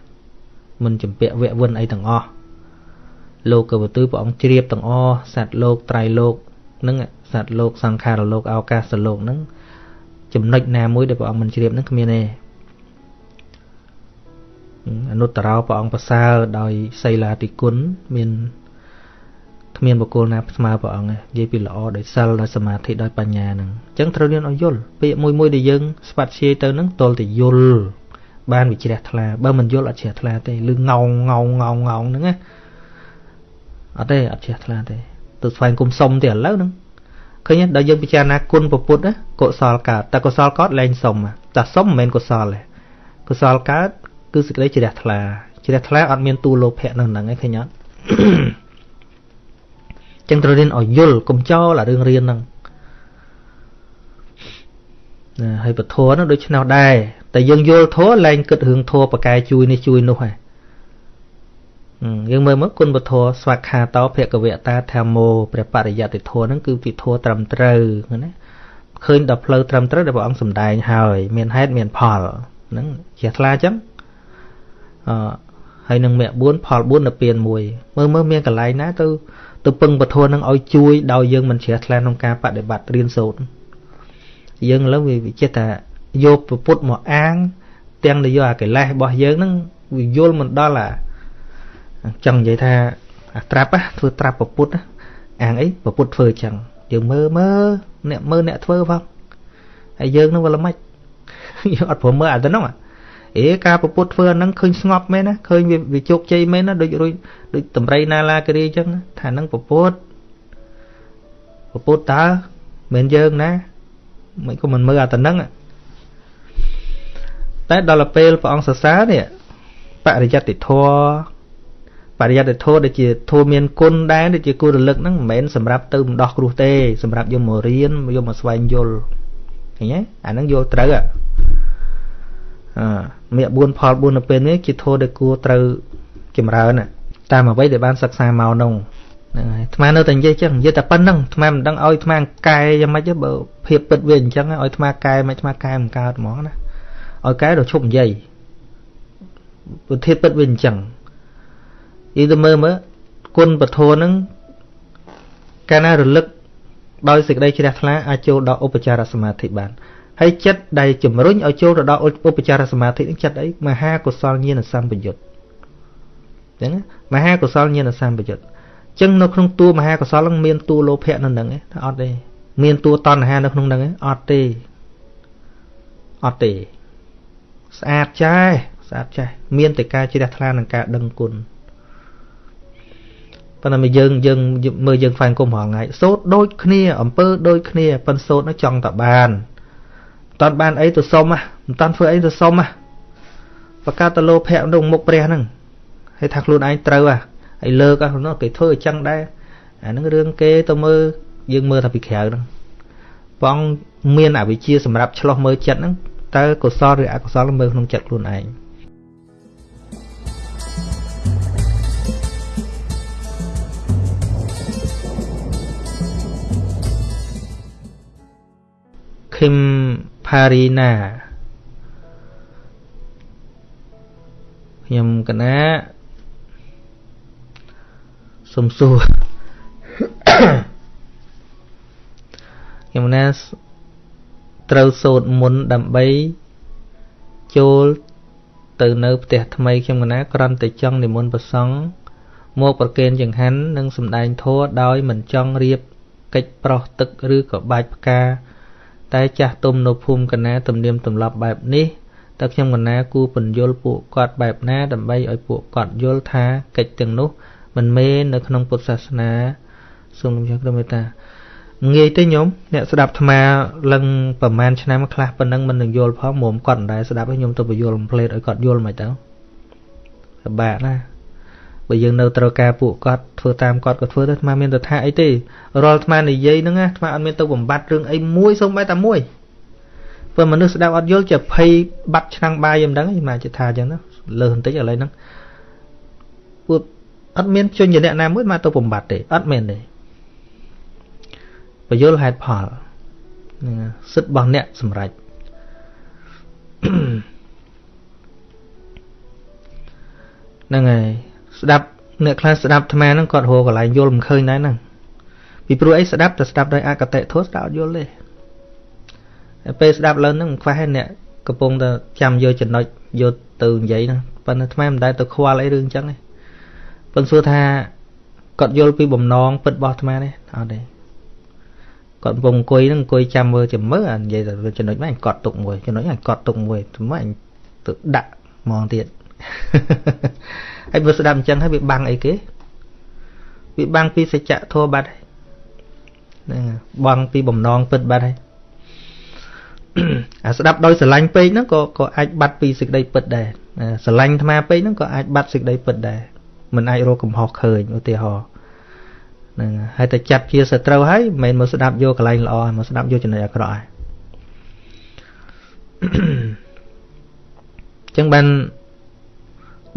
មិនជំពាក់វៈវិនអីទាំងអស់ លោកកវទុយព្រះអង្គជ្រាបទាំងអស់សត្វលោកត្រៃលោកនឹងសត្វលោកសង្ខារលោកឱកាសលោកនឹងចំណុចណាមួយដែលព្រះអង្គមិនជ្រាបនឹងគ្មានទេអនុត្តរោព្រះអង្គប្រសើរដោយសីលាតិគុណមានគ្មានបុគ្គលណាស្មើព្រះអង្គទេនិយាយពីល្អដោយសិលដោយសមាធិដោយបញ្ញាហ្នឹងអញ្ចឹងត្រូវរៀនឲ្យយល់ពាក្យមួយមួយដែលយើងស្វាត់ជាយទៅហ្នឹងតលតែយល់បានវិជ្រះថ្លាបើមិនយល់អត់ជ្រះថ្លាទេឬងោងងោងងោងងោងហ្នឹងណា អត់ទេអត់ជ្រះថ្លាទេទៅស្វែងគុំសុំទេឥឡូវហ្នឹងឃើញដល់យើងពិចារណាគុណពុទ្ធណាកុសលកើតតែកុសលកើតលែងសុំតែសុំមិនមែនកុសលទេកុសលកើតគឺសេចក្តីជ្រះថ្លាជ្រះថ្លាអត់មានទូលោភៈនៅហ្នឹងឯងឃើញអត់ចឹងត្រូវរៀនឲ្យយល់កុំចោលអារឿងរៀនហ្នឹងណាហើយពធហ្នឹងដូចឆ្នោតដែរតែយើងយល់ធัวលែងគិតរឿងធัวបកែជួយនេះជួយនោះហ្នឹង យើងមើលមកគុណពធស្វាខាតោភគវតាធម្មោព្រះបរិយត្តិធម៌ហ្នឹងគឺពីធម៌ត្រឹមត្រូវណាឃើញដល់ផ្លូវត្រឹមត្រូវដែលព្រះអង្គសម្ដែងហើយមានហេតុមានផលហ្នឹងជាថ្លាអញ្ចឹងអឺហើយនឹងមគ្គ4ផល4នៅពៀន1មើលមើលមានកន្លែងណាទៅទៅពឹងពធនឹងឲ្យជួយដោយយើងមិនជ្រះថ្លាក្នុងការបដិបត្តិរៀនសូត្រយើងឥឡូវវាចិត្តថាយកពុទ្ធមកអាង ទាំងនយោអាកិលេសរបស់យើងហ្នឹងវាយល់មិនដល់អា ចង់និយាយថាអាត្រាប់ធ្វើត្រាប់ពុទ្ធអាងអីពុទ្ធធ្វើអញ្ចឹងយើងមើលមើលអ្នកមើលអ្នកធ្វើផងហើយយើងនឹងវាល្មិចយើងអត់ព្រមមើលអាទៅហ្នឹងអេការប្រពុតធ្វើអាហ្នឹងឃើញស្ងប់មែនណាឃើញវាជោគជ័យមែនណាដូចរួចដូចតម្រៃណាឡាគិរីអញ្ចឹងថាហ្នឹងប្រពុតប្រពុតតើមិនយើងណាមិនក៏មិនមើលអាទៅហ្នឹងតែដល់ពេលព្រះអង្គសរសើរនេះបរិយត្តិធម៌ បរិយត្តិធម៌ដែលជាធម៌មានគុណដែរដែលជាគួររលឹកហ្នឹងមិនមែនសម្រាប់ទៅម្ដោះគ្រោះទេសម្រាប់យកមករៀនយកមកស្វែងយល់ឃើញទេអាហ្នឹងយល់ត្រូវអមេ4ផល4នៅពេលនេះជាធម៌ដែលគួរត្រូវចម្រើនតាមអ្វីដែលបានសិក្សាមកនោះហ្នឹងហើយអាត្មានៅតែនិយាយចឹងនិយាយតែប៉ុណ្្នឹងអាត្មាមិនដឹងឲ្យអាត្មាកែយ៉ាងម៉េចទេបើភាពពិតវាអញ្ចឹងឲ្យអាត្មាកែមិនអាត្មាកែមិនកើតហ្មងណាឲ្យកែដល់ឈប់និយាយប្រធានពិតវាអញ្ចឹង យីទៅមើលមើលគុណពធហ្នឹងកាលណារលឹកដោយសេចក្តីជ្រះថ្លាអាចចូលដល់ឧបចារសមាធិបានហើយចិត្តដែលជំរុញឲ្យចូលទៅដល់ឧបចារសមាធិនឹងចិត្តអីមហាកុសលញាណសម្បយុទ្ធចឹងមហាកុសលញាណសម្បយុទ្ធចឹងនៅក្នុងតួមហាកុសលនឹងមានតួលោភៈនៅនឹងទេថាអត់ទេមានតួតណ្ហានៅក្នុងនឹងទេអត់ទេអត់ទេស្អាតចាស់ស្អាតចាស់មានតែការជ្រះថ្លានិងការដឹងគុណ ប៉ុន្តែមកយើងយើងមើលយើងហ្វាញគុំរងថ្ងៃសូត្រដូចគ្នាអំពើដូចគ្នាប៉ុន្តែសូត្រនោះចង់តបានមិនតាន់បានអីទៅសុំហ៎មិនតាន់ធ្វើអីទៅសុំហ៎បកតលោភៈក្នុងមុខព្រះហ្នឹងហើយថាខ្លួនឯងត្រូវហ៎ហើយលើកហ៎នោះគេធ្វើអញ្ចឹងដែរអាហ្នឹងរឿងគេទៅមើលយើងមើលថាពីក្រៅហ្នឹងបងមានអវិជ្ជាសម្រាប់ឆ្លោះមើលចិត្តហ្នឹងតើកុសលឬអកុសលមើលក្នុងចិត្តខ្លួនឯង មផារីណាខ្ញុំកណាសុំសួរខ្ញុំណាត្រូវសូត្រមុនដើម្បីចូលទៅនៅផ្ទះថ្មីខ្ញុំកណាគ្រាន់តែចង់និមន្តប្រសង់មកប្រគេនចង្ហាន់និងសម្ដែងធម៌ដោយមិនចង់រៀបកិច្ចប្រោះទឹកឬក៏បាច់ផ្កា តែចាស់ទុំនៅភូមិកណាទំនៀមទម្លាប់បែបនេះតើខ្ញុំកណាគូបញ្យលពួកគាត់បែបណា ដើម្បីឲ្យពួកគាត់យល់ថាកិច្ចទាំងនោះ មិនមែននៅក្នុងពុទ្ធសាសនាសូមលោកគ្រូមេត្តាងាយទេញោមអ្នកស្ដាប់អាត្មាលឹងប្រហែលឆ្នាំខ្លះប៉ុណ្ណឹងមិននឹងយល់ផងមុំគាត់មិនដែរស្ដាប់ឲ្យខ្ញុំទៅបញ្យល់ផ្លេតឲ្យគាត់យល់មិនទៅពិបាកណា បើយើងនៅត្រូវការពួកគាត់ធ្វើតាមគាត់ក៏ធ្វើទៅអាត្មាមានទៅថាអីទេរាល់អាត្មានិយាយហ្នឹងអាត្មាអត់មានទៅបំបត្តិរឿងអីមួយសូម្បីតែមួយព្រោះមនុស្សស្ដាប់អត់យល់ជាភ័យបាត់ឆ្នាំងបាយយ៉ាងហ្នឹងអាត្មាជិះថាអញ្ចឹងណាលើសបន្តិចឥឡូវហ្នឹងពួកអត់មានជនជាអ្នកណាមួយមកទៅបំបត្តិទេអត់មានទេបយលហេតុផលហ្នឹងសិទ្ធិរបស់អ្នកសម្រេចហ្នឹងហើយ ស្ដាប់អ្នកខ្លះស្ដាប់អាត្មាហ្នឹងគាត់រកកន្លែងយល់មិនឃើញដែរហ្នឹងពីព្រោះអីស្ដាប់តែស្ដាប់ដោយអកតេធម៌ស្ដាប់អត់យល់ទេពេលស្ដាប់ឡើងហ្នឹងខ្វះអ្នកកំពុងតែចាំយកចំណុចយកទៅនិយាយហ្នឹងប៉ុន្តែអាត្មាមិនដែលទៅខ្វល់អីរឿងអញ្ចឹងទេប៉ុន្តែសួរថាគាត់យល់ពីបំណងពិតរបស់អាត្មាទេអត់ទេគាត់កំពុងអង្គុយហ្នឹងអង្គុយចាំមើលចាំមើលនិយាយតែចំណុចហ្នឹងកត់ទុកមួយចំណុចហ្នឹងកត់ទុកមួយថ្មអញទៅដាក់ហ្មងទៀត ហើយបើស្ដាប់អញ្ចឹងហើយវាបាំងអីគេវាបាំងពីសច្ចធម៌បាត់ហើយហ្នឹងបាំងពីបំណងពិតបាត់ហើយអាស្ដាប់ដោយស្រឡាញ់ពេកហ្នឹងក៏ក៏អាចបាត់ពីសេចក្តីពិតដែរស្រឡាញ់អាត្មាពេកហ្នឹងក៏អាចបាត់សេចក្តីពិតដែរមិនអាចរកកំហុសឃើញឧទាហរណ៍ហ្នឹងហើយតែចាត់ជាសត្រូវហើយមិនមែនមកស្ដាប់យកកន្លែងល្អមកស្ដាប់យកចំណុចអាក្រក់ហើយចឹងបាន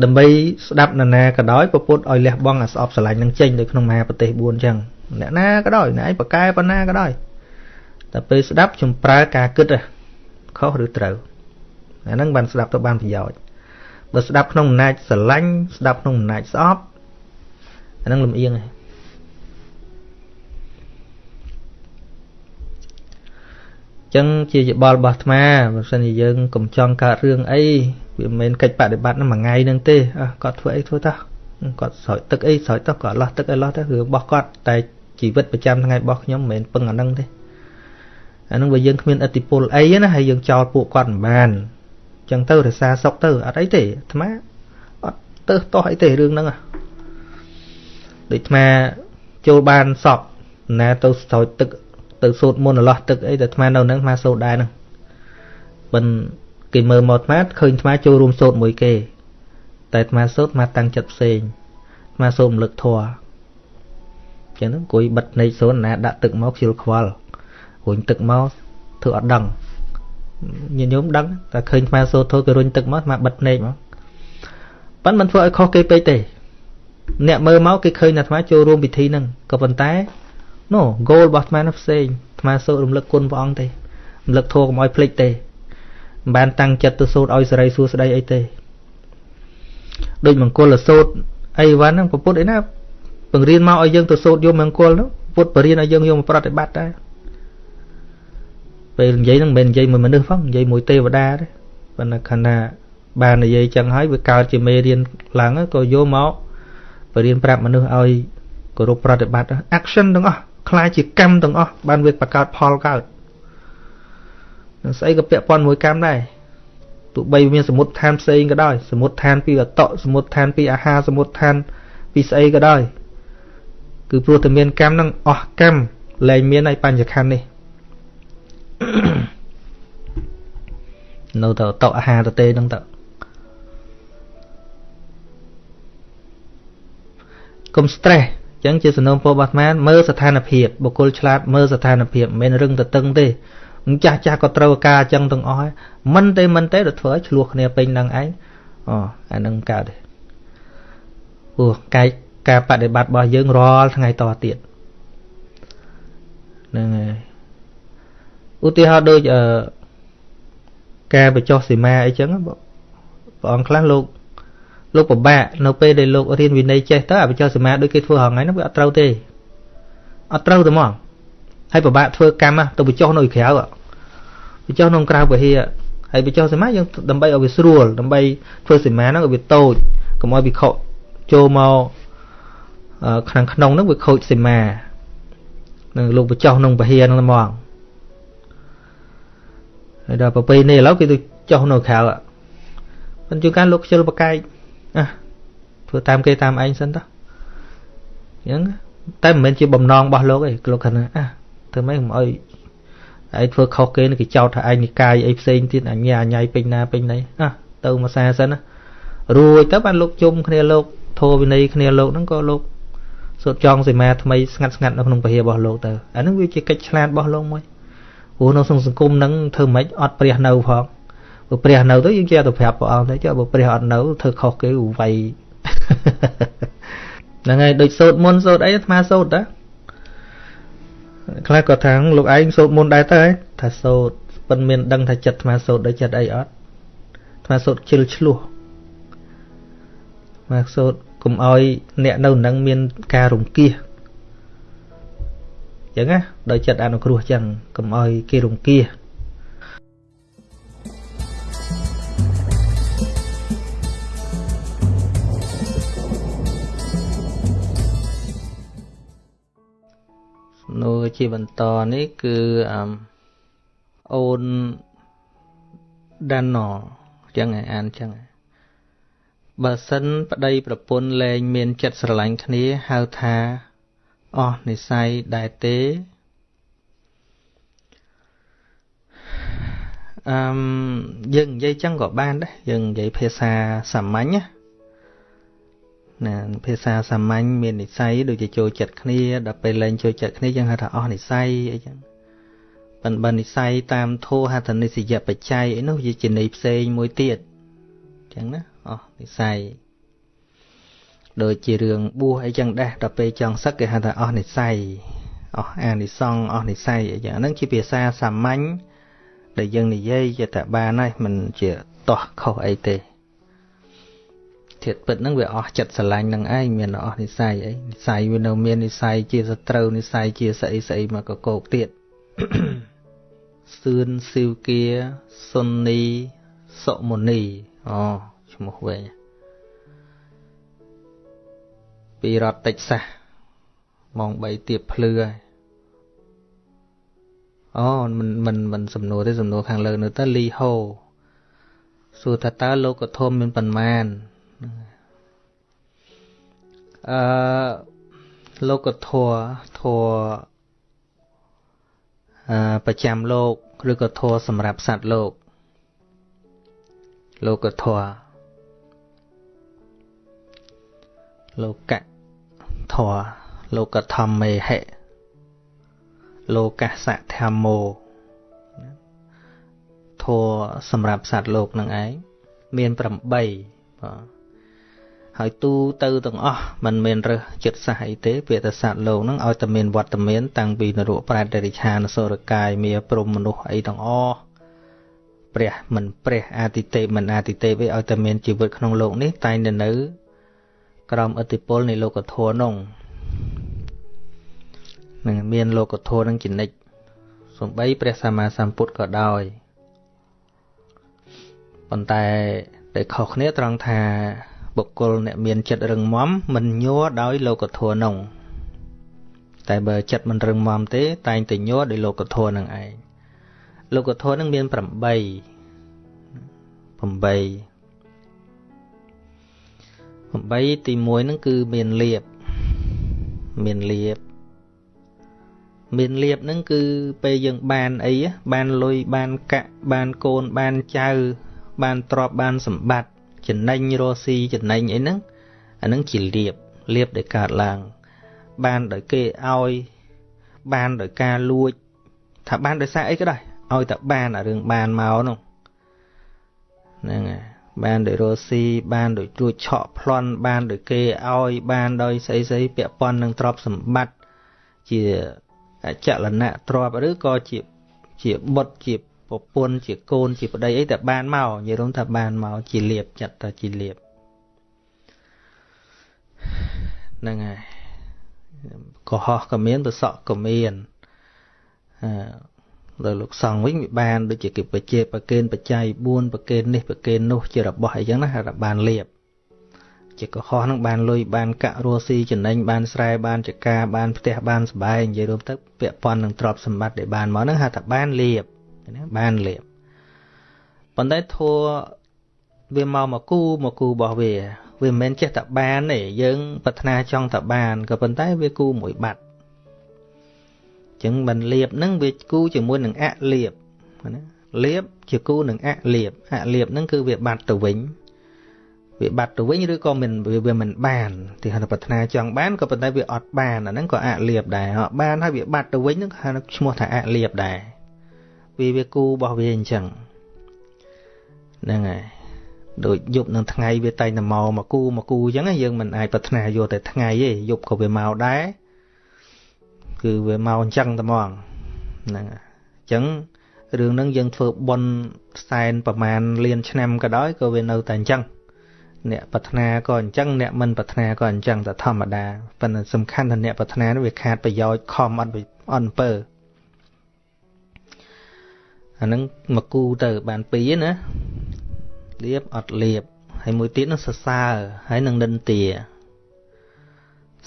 ដើម្បីស្ដាប់នរណាក៏ដោយពពុទ្ធឲ្យលះបង់អាស្អប់ស្រឡាញ់នឹងចេញនៅក្នុងមហាប្រទេស4ចឹងអ្នកណាក៏ដោយអ្នកឯងបកកែប៉ុណ្ណាក៏ដោយតែពេលស្ដាប់ចំប្រើការគិតខុសឬត្រូវអាហ្នឹងបានស្ដាប់ទៅបានប្រយោជន៍បើស្ដាប់ក្នុងអំណាចស្រឡាញ់ស្ដាប់ក្នុងអំណាចស្អប់អាហ្នឹងលំអៀងហើយចឹងជាយបល់របស់អាត្មាបើសិនជាយើងកុំចង់កើតរឿងអី វាមិនមែនកិច្ចបដិបត្តិនឹងមួយថ្ងៃនឹងទេគាត់ធ្វើអីធ្វើតោះគាត់ស្រោចទឹកអីស្រោចតោះគាត់លោះទឹកអីលោះទៅរឿងរបស់គាត់តែជីវិតប្រចាំថ្ងៃរបស់ខ្ញុំមិនមែនពឹងអានឹងទេអានឹងបើយើងគ្មានអតិពលអីណាហើយយើងចោលពួកគាត់មិនបានចឹងទៅរសាសុកទៅអត់អីទេអាត្មាអត់ទៅតោះអីទេរឿងហ្នឹងដូចអាត្មាចូលបានសពណាទៅស្រោចទឹកទៅសូត្រមន្តអឡោះទឹកអីតែអាត្មានៅហ្នឹងអាត្មាសូត្រដែរហ្នឹងបិណ្ឌ គេមើលមកអាត្មាឃើញអាត្មាចូលរួមសូត្រមួយគេ តែអាត្មាសូត្រអាត្មាតាំងចិត្តផ្សេងអាត្មាសូត្ររំលឹកធម៌ចឹងហ្នឹងអង្គុយបិទភ្នែកសូត្រណាដាក់ទឹកមកខ្ជិលខ្វល់រុញទឹកមកធ្វើអត់ដឹងញាតិញោមដឹងតែឃើញអាត្មាសូត្រធម៌គេរុញទឹកមកអាត្មាបិទភ្នែកមកប៉ិនមិនធ្វើឲ្យខុសគេពេកទេអ្នកមើលមកគេឃើញអាត្មាចូលរួមពិធីហ្នឹងក៏ប៉ុន្តែណូ goal របស់អាត្មានោះផ្សេងអាត្មាសូត្ររំលឹកគុណព្រះអង្គទេរំលឹកធម៌កុំឲ្យភ្លេចទេ មិនបានតាំងចិត្តទៅសូត្រឲ្យសេរីសួស្តីអីទេដូចមង្គលសូត្រអីវ៉ាន់ហ្នឹងពុទ្ធអីណាបង្រៀនមកឲ្យយើងទៅសូត្រយកមង្គលហ្នឹងពុទ្ធបរៀនឲ្យយើងយកមកប្រតិបត្តិដែរពេលនិយាយហ្នឹងមិនមែននិយាយមួយមនុស្សផងនិយាយមួយទេវតាទេប៉ុន្តែខណៈបាននិយាយចឹងហើយវាកើតជាមេរៀនឡើងក៏យកមកបរៀនប្រាប់មនុស្សឲ្យគោរពប្រតិបត្តិ action ទាំងអស់ខ្លាយជាកម្មទាំងអស់បានវាបង្កើតផលកើត នឹងស្អីក៏ពាក់ព័ន្ធមួយកម្មដែរទោះបីមានសមុទ្រឋានផ្សេងក៏ដោយសមុទ្រឋានពីអតៈសមុទ្រឋានពីអាហារសមុទ្រឋានពីស្អីក៏ដោយគឺព្រោះតែមានកម្មនឹងអស់កម្មលែងមានឲ្យបញ្ញខណ្ឌនេះនៅតែតកអាហារទៅទេនឹងទៅកុំ stress ចឹងជាសំណូមពររបស់អាត្មាមើលស្ថានភាពបុគ្គលឆ្លាតមើលស្ថានភាពមិនមែនរឹងទៅតឹងទេ ចាស់ចាស់ក៏ត្រូវការអញ្ចឹងទាំងអស់ហើយមិនទេមិនទេទៅធ្វើឲ្យឆ្លោះគ្នាពេញនឹងឯងអូអានឹងកើតទេព្រោះកាយការបដិបត្តិរបស់យើងរាល់ថ្ងៃតទៀតហ្នឹងហើយឧទាហរណ៍ដូចអឺការបញ្ចុះសីមាអីចឹងព្រះអង្គខ្លះលោកលោកពិបាកនៅពេលដែលលោករៀនវិន័យចេះទៅអាបញ្ចុះសីមាដូចគេធ្វើហងៃហ្នឹងវាអត់ត្រូវទេអត់ត្រូវទេហ្មង ហើយពិបាកធ្វើកម្មទៅបញ្ចុះនៅក្រៅបញ្ចុះក្នុងក្រៅពហិហើយបញ្ចុះសីមាយើងដើម្បីឲ្យវាស្រួលដើម្បីធ្វើសីមាហ្នឹងឲ្យវាតូចកុំឲ្យវាខកចូលមកខាងក្នុងហ្នឹងវាខូចសីមានឹងលោកបញ្ចុះក្នុងពហិហ្នឹងហ្មងហើយដល់ប្រពៃនេះឥឡូវគេទៅចុះនៅក្រៅប៉ុន្តែជួនកាលលោកខ្ជិលបកែកអះធ្វើតាមគេតាមឯងសិនតោះអញ្ចឹងតែមិនមែនជាបំណងរបស់លោកទេលោកគាត់ថាអះ ធ្វើម៉េចកុំអោយឯងធ្វើខុសគេគេចោទថាឯងនិកាយអីផ្សេងទៀតអញ្ញាអញ្ញៃពេញណាពេញណីអះទៅមួយសាសិនណារួចទៅបានលោកជុំគ្នាលោកធោវិន័យគ្នាលោកហ្នឹងក៏លោកសូត្រចងសីមាថ្មីស្ងាត់ស្ងាត់នៅក្នុងពហិរបស់លោកទៅអាហ្នឹងវាជាកិច្ចឆ្លាតរបស់លោកមួយព្រោះនៅក្នុងសង្គមហ្នឹងធ្វើម៉េចអត់ព្រះនៅផងបើព្រះនៅទៅយើងចេះទៅប្រាប់ព្រះអង្គទៅចុះបើព្រះអត់នៅធ្វើខុសគេវាយហ្នឹងហើយដូចសូត្រមុនសូត្រអីអាត្មាសូត្រតា ខ្លះក៏ថាលោកឯងសូត្រមុនដែរទៅថាសូត្រប៉ុនមានដឹងថាចិត្តអាត្មាសូត្រដោយចិត្តអីអត់អាត្មាសូត្រជិលឆ្លោះមកសូត្រកុំឲ្យអ្នកនៅនឹងមានការរង្គៀសអញ្ចឹងណាដោយចិត្តអនុគ្រោះអញ្ចឹងកុំឲ្យគេរង្គៀស នួរជាបន្តនេះគឺអូនដាណអញ្ចឹងអានអញ្ចឹងបើសិនប្តីប្រពន្ធលែងមានចិត្តស្រឡាញ់គ្នាហៅថាអស់និស័យដែរទេអឺយើងនិយាយចឹងក៏បានដែរយើងនិយាយភាសាសាមញ្ញណា ណាភាសាសាមញ្ញមាននិស័យដូចជាចូលចិត្តគ្នាដល់ពេលលែងចូលចិត្តគ្នាយើងហៅថាអស់និស័យអីចឹងប៉ុន្តែនិស័យតាមធោហត្ថនិសយបច្ច័យអីនោះវាជាន័យផ្សេងមួយទៀតចឹងណាអស់និស័យដូចជារឿងបួសអីចឹងដែរដល់ពេលចង់សឹកគេហៅថាអស់និស័យអស់អានិសង្ឃអស់និស័យអីចឹងហ្នឹងជាភាសាសាមញ្ញដែលយើងនិយាយជាតែបានហើយមិនជាតោះខុសអីទេ ធាតពិតហ្នឹងវាអស់ចិត្តស្រឡាញ់នឹងឯងមានអស់និស័យអីនិស័យវានៅមាននិស័យជាសត្រូវនិស័យជាស្អីស្អីមកកកោកទៀតសឿនស៊ីវគាសុននីសុមុនីអូឈ្មោះវិញពីរដ្ឋតិចសាសម៉ោង3ទៀបភ្លឺហើយអូមិនមិនមិនសំណួរទេសំណួរខាងលើនៅទៅលីហូសួរថាតើលោកធមមានប៉ុន្មាន អឺលោកធัวធัวអឺប្រចាំលោកឬក៏ធัวសម្រាប់សត្វលោកលោកធัวលោកៈធัวលោកធម្មេហិលោកសៈធម្មោធัวសម្រាប់សត្វលោកនឹងឯងមាន8បាទ ហើយទូទៅទាំងអស់มันមានរើសចិត្តសាសអីទេពាក្យថាសត្វលោកហ្នឹងឲ្យតែមានវត្តមាន តាំងពីនរកប្រែតរិឆានសុរកាយមាព្រំមនុស្សអីទាំងអស់ព្រះមិនព្រះអតិទេពមិនអតិទេពឯឲ្យតែមានជីវិតក្នុងលោកនេះតែនៅនៅ ក្រោមឥទ្ធិពលនៃលោកធម៌នោះនឹងមានលោកធម៌នឹងចនិចសំបីព្រះសម្មាសម្ពុទ្ធក៏ដោយប៉ុន្តែតែខុសគ្នាត្រង់ថា បុគ្គលអ្នកមានចិត្តរឹងមាំមិនញ័រដោយលោកធម៌នោះតែបើចិត្តមិនរឹងមាំទេ តែងតែញ័រដោយលោកធម៌នឹងឯងលោកធម៌នឹងមាន8 8 8ទី1ហ្នឹងគឺមានលៀបមានលៀបមានលៀបហ្នឹងគឺពេលយើងបានអីបានលុយបានកាក់បានកូនបានចៅបានទ្រព្យបានសម្បត្តិ ចំណេញរស់ស៊ីចំណេញអីហ្នឹងអាហ្នឹងជាលៀបលៀបដែលកើតឡើង បានដោយគេឲ្យបានដោយការលួច ថាបានដោយសារអីក៏ដោយឲ្យតែបានអារឿងបានមកនោះហ្នឹងហើយបានដោយរស់ស៊ីបានដោយជួយឆក់ប្លន់បានដោយគេឲ្យបានដោយស្អីស្អីពាក់ព័ន្ធនឹងទ្រព្យសម្បត្តិជាអចលនៈទ្រព្យឬក៏ជាជាបុត្រជា ប្រពន្ធជាកូនជាប្តីអីតែបានមកនិយាយរួមថាបានមកជាលៀបចាត់ថាជាលៀបហ្នឹងហើយកុហកក៏មានប្រសក់ក៏មានអឺដល់លោកសង្ឃវិញវាបានដូចជាគេបជាប្រកេនបច្ច័យ4ប្រកេននេះប្រកេននោះជារបស់អីចឹងណាថាបានលៀបជាកុហកនឹងបានលុយបានកាក់រស់ស៊ីចំណេញបានស្រែបានចកាបានផ្ទះបានសបែងនិយាយរួមទៅពាក់ព័ន្ធនឹងទ្រព្យសម្បត្តិដែលបានមកហ្នឹងហៅថាបានលៀប ណាបានលៀបប៉ុន្តែធัวវាមកមកគូមកគូរបស់វា វាមិនមែនចេះតែបានទេយើងប្រាថ្នាចង់តែបានក៏ប៉ុន្តែវាគូមួយបាត់ចឹងបានលៀបហ្នឹងវាគូជាមួយនឹងអលៀបណាលៀបជាគូនឹងអលៀបអលៀបហ្នឹងគឺវាបាត់ទៅវិញវាបាត់ទៅវិញឬក៏មិនវាមិនបានទីហៅប្រាថ្នាចង់បានក៏ប៉ុន្តែវាអត់បានអាហ្នឹងក៏អលៀបដែរអត់បានហើយវាបាត់ទៅវិញហ្នឹងហៅឈ្មោះថាអលៀបដែរ វាវាគូរបស់វាអញ្ចឹងហ្នឹងហើយដូចយប់នឹងថ្ងៃវាតែងតែមកមកគូមកគូអញ្ចឹងយើងមិនអាចប្រាថ្នាយកតែថ្ងៃទេយប់ក៏វាមកដែរគឺវាមកអញ្ចឹងតែហ្មងហ្នឹងអញ្ចឹងរឿងហ្នឹងយើងធ្វើប៉ុនសែនប្រមាណលានឆ្នាំក៏ដោយក៏វានៅតែអញ្ចឹងអ្នកប្រាថ្នាក៏អញ្ចឹងអ្នកមិនប្រាថ្នាក៏អញ្ចឹងតែធម្មតាប៉ុន្តែសំខាន់ថាអ្នកប្រាថ្នានោះវាខាតប្រយោជន៍ខំអត់អត់អំពើ អាហ្នឹងមកគូទៅបានពីរណាលៀបអត់លៀបហើយមួយទៀតនោះសរសើរហើយនឹងនិន្ទា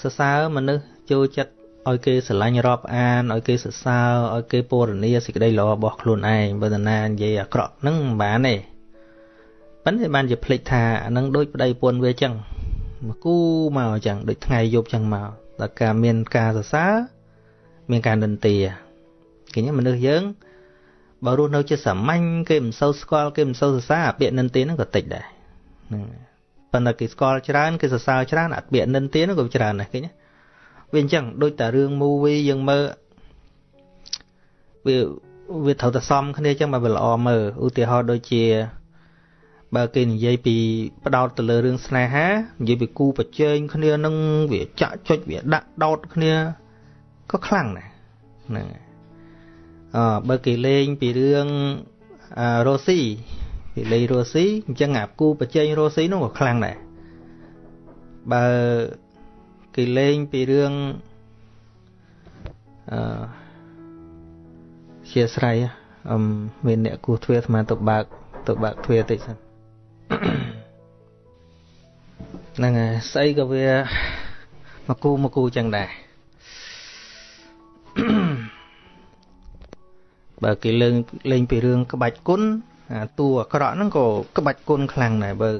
សរសើរមនុស្សចូលចិត្តឲ្យគេស្រឡាញ់រាប់អានឲ្យគេសរសើរឲ្យគេពរនាសេចក្តីល្អរបស់ខ្លួនឯងបើតាណានិយាយអាក្រក់ហ្នឹងមិនបានទេប៉ុន្តែបានជាភ្លេចថាអានឹងដូចប្តីពន្ធវាចឹងមកគូមកចឹងដូចថ្ងៃយប់ចឹងមកដល់ការមានការសរសើរមានការនិន្ទាឃើញមនុស្សយើង បើរស់នៅជាសាមញ្ញគេមិនសូវស្គាល់គេមិនសូវសរសើរអាពាក្យនិន្ទាហ្នឹងក៏តិចដែរហ្នឹងប៉ុន្តែគេស្គាល់ច្រើនគេសរសើរច្រើនអាពាក្យនិន្ទាហ្នឹងក៏ច្រើនដែរឃើញវាអញ្ចឹងដូចតែរឿង movie យើងមើលវាវាត្រូវតែសមគ្នាអញ្ចឹងបើវាល្អមើលឧទាហរណ៍ដូចជាបើគេនិយាយពីផ្ដោតទៅលើរឿងស្នេហានិយាយពីគូប្រជែងគ្នានឹងវាចាក់ចុចវាដាក់ដោតគ្នាក៏ខ្លាំងដែរហ្នឹង អឺបើគេលេងពីរឿងរ៉ូស៊ីគេលេងរ៉ូស៊ីអញ្ចឹងអាគូប្រជែងរ៉ូស៊ីនោះក៏ខ្លាំងដែរបើគេលេងពីរឿងអឺជាស្រ័យអឹមមានអ្នកគោះទ្វារស្មានទៅបើកទៅបើកទ្វារតិចសិនហ្នឹងហើយស្អីក៏វាមកគូមកគូចឹងដែរ បើគេលេងលេងពីរឿងក្បាច់គុណអាតួអាក្រក់ហ្នឹងក៏ក្បាច់គុណខ្លាំងដែរបើ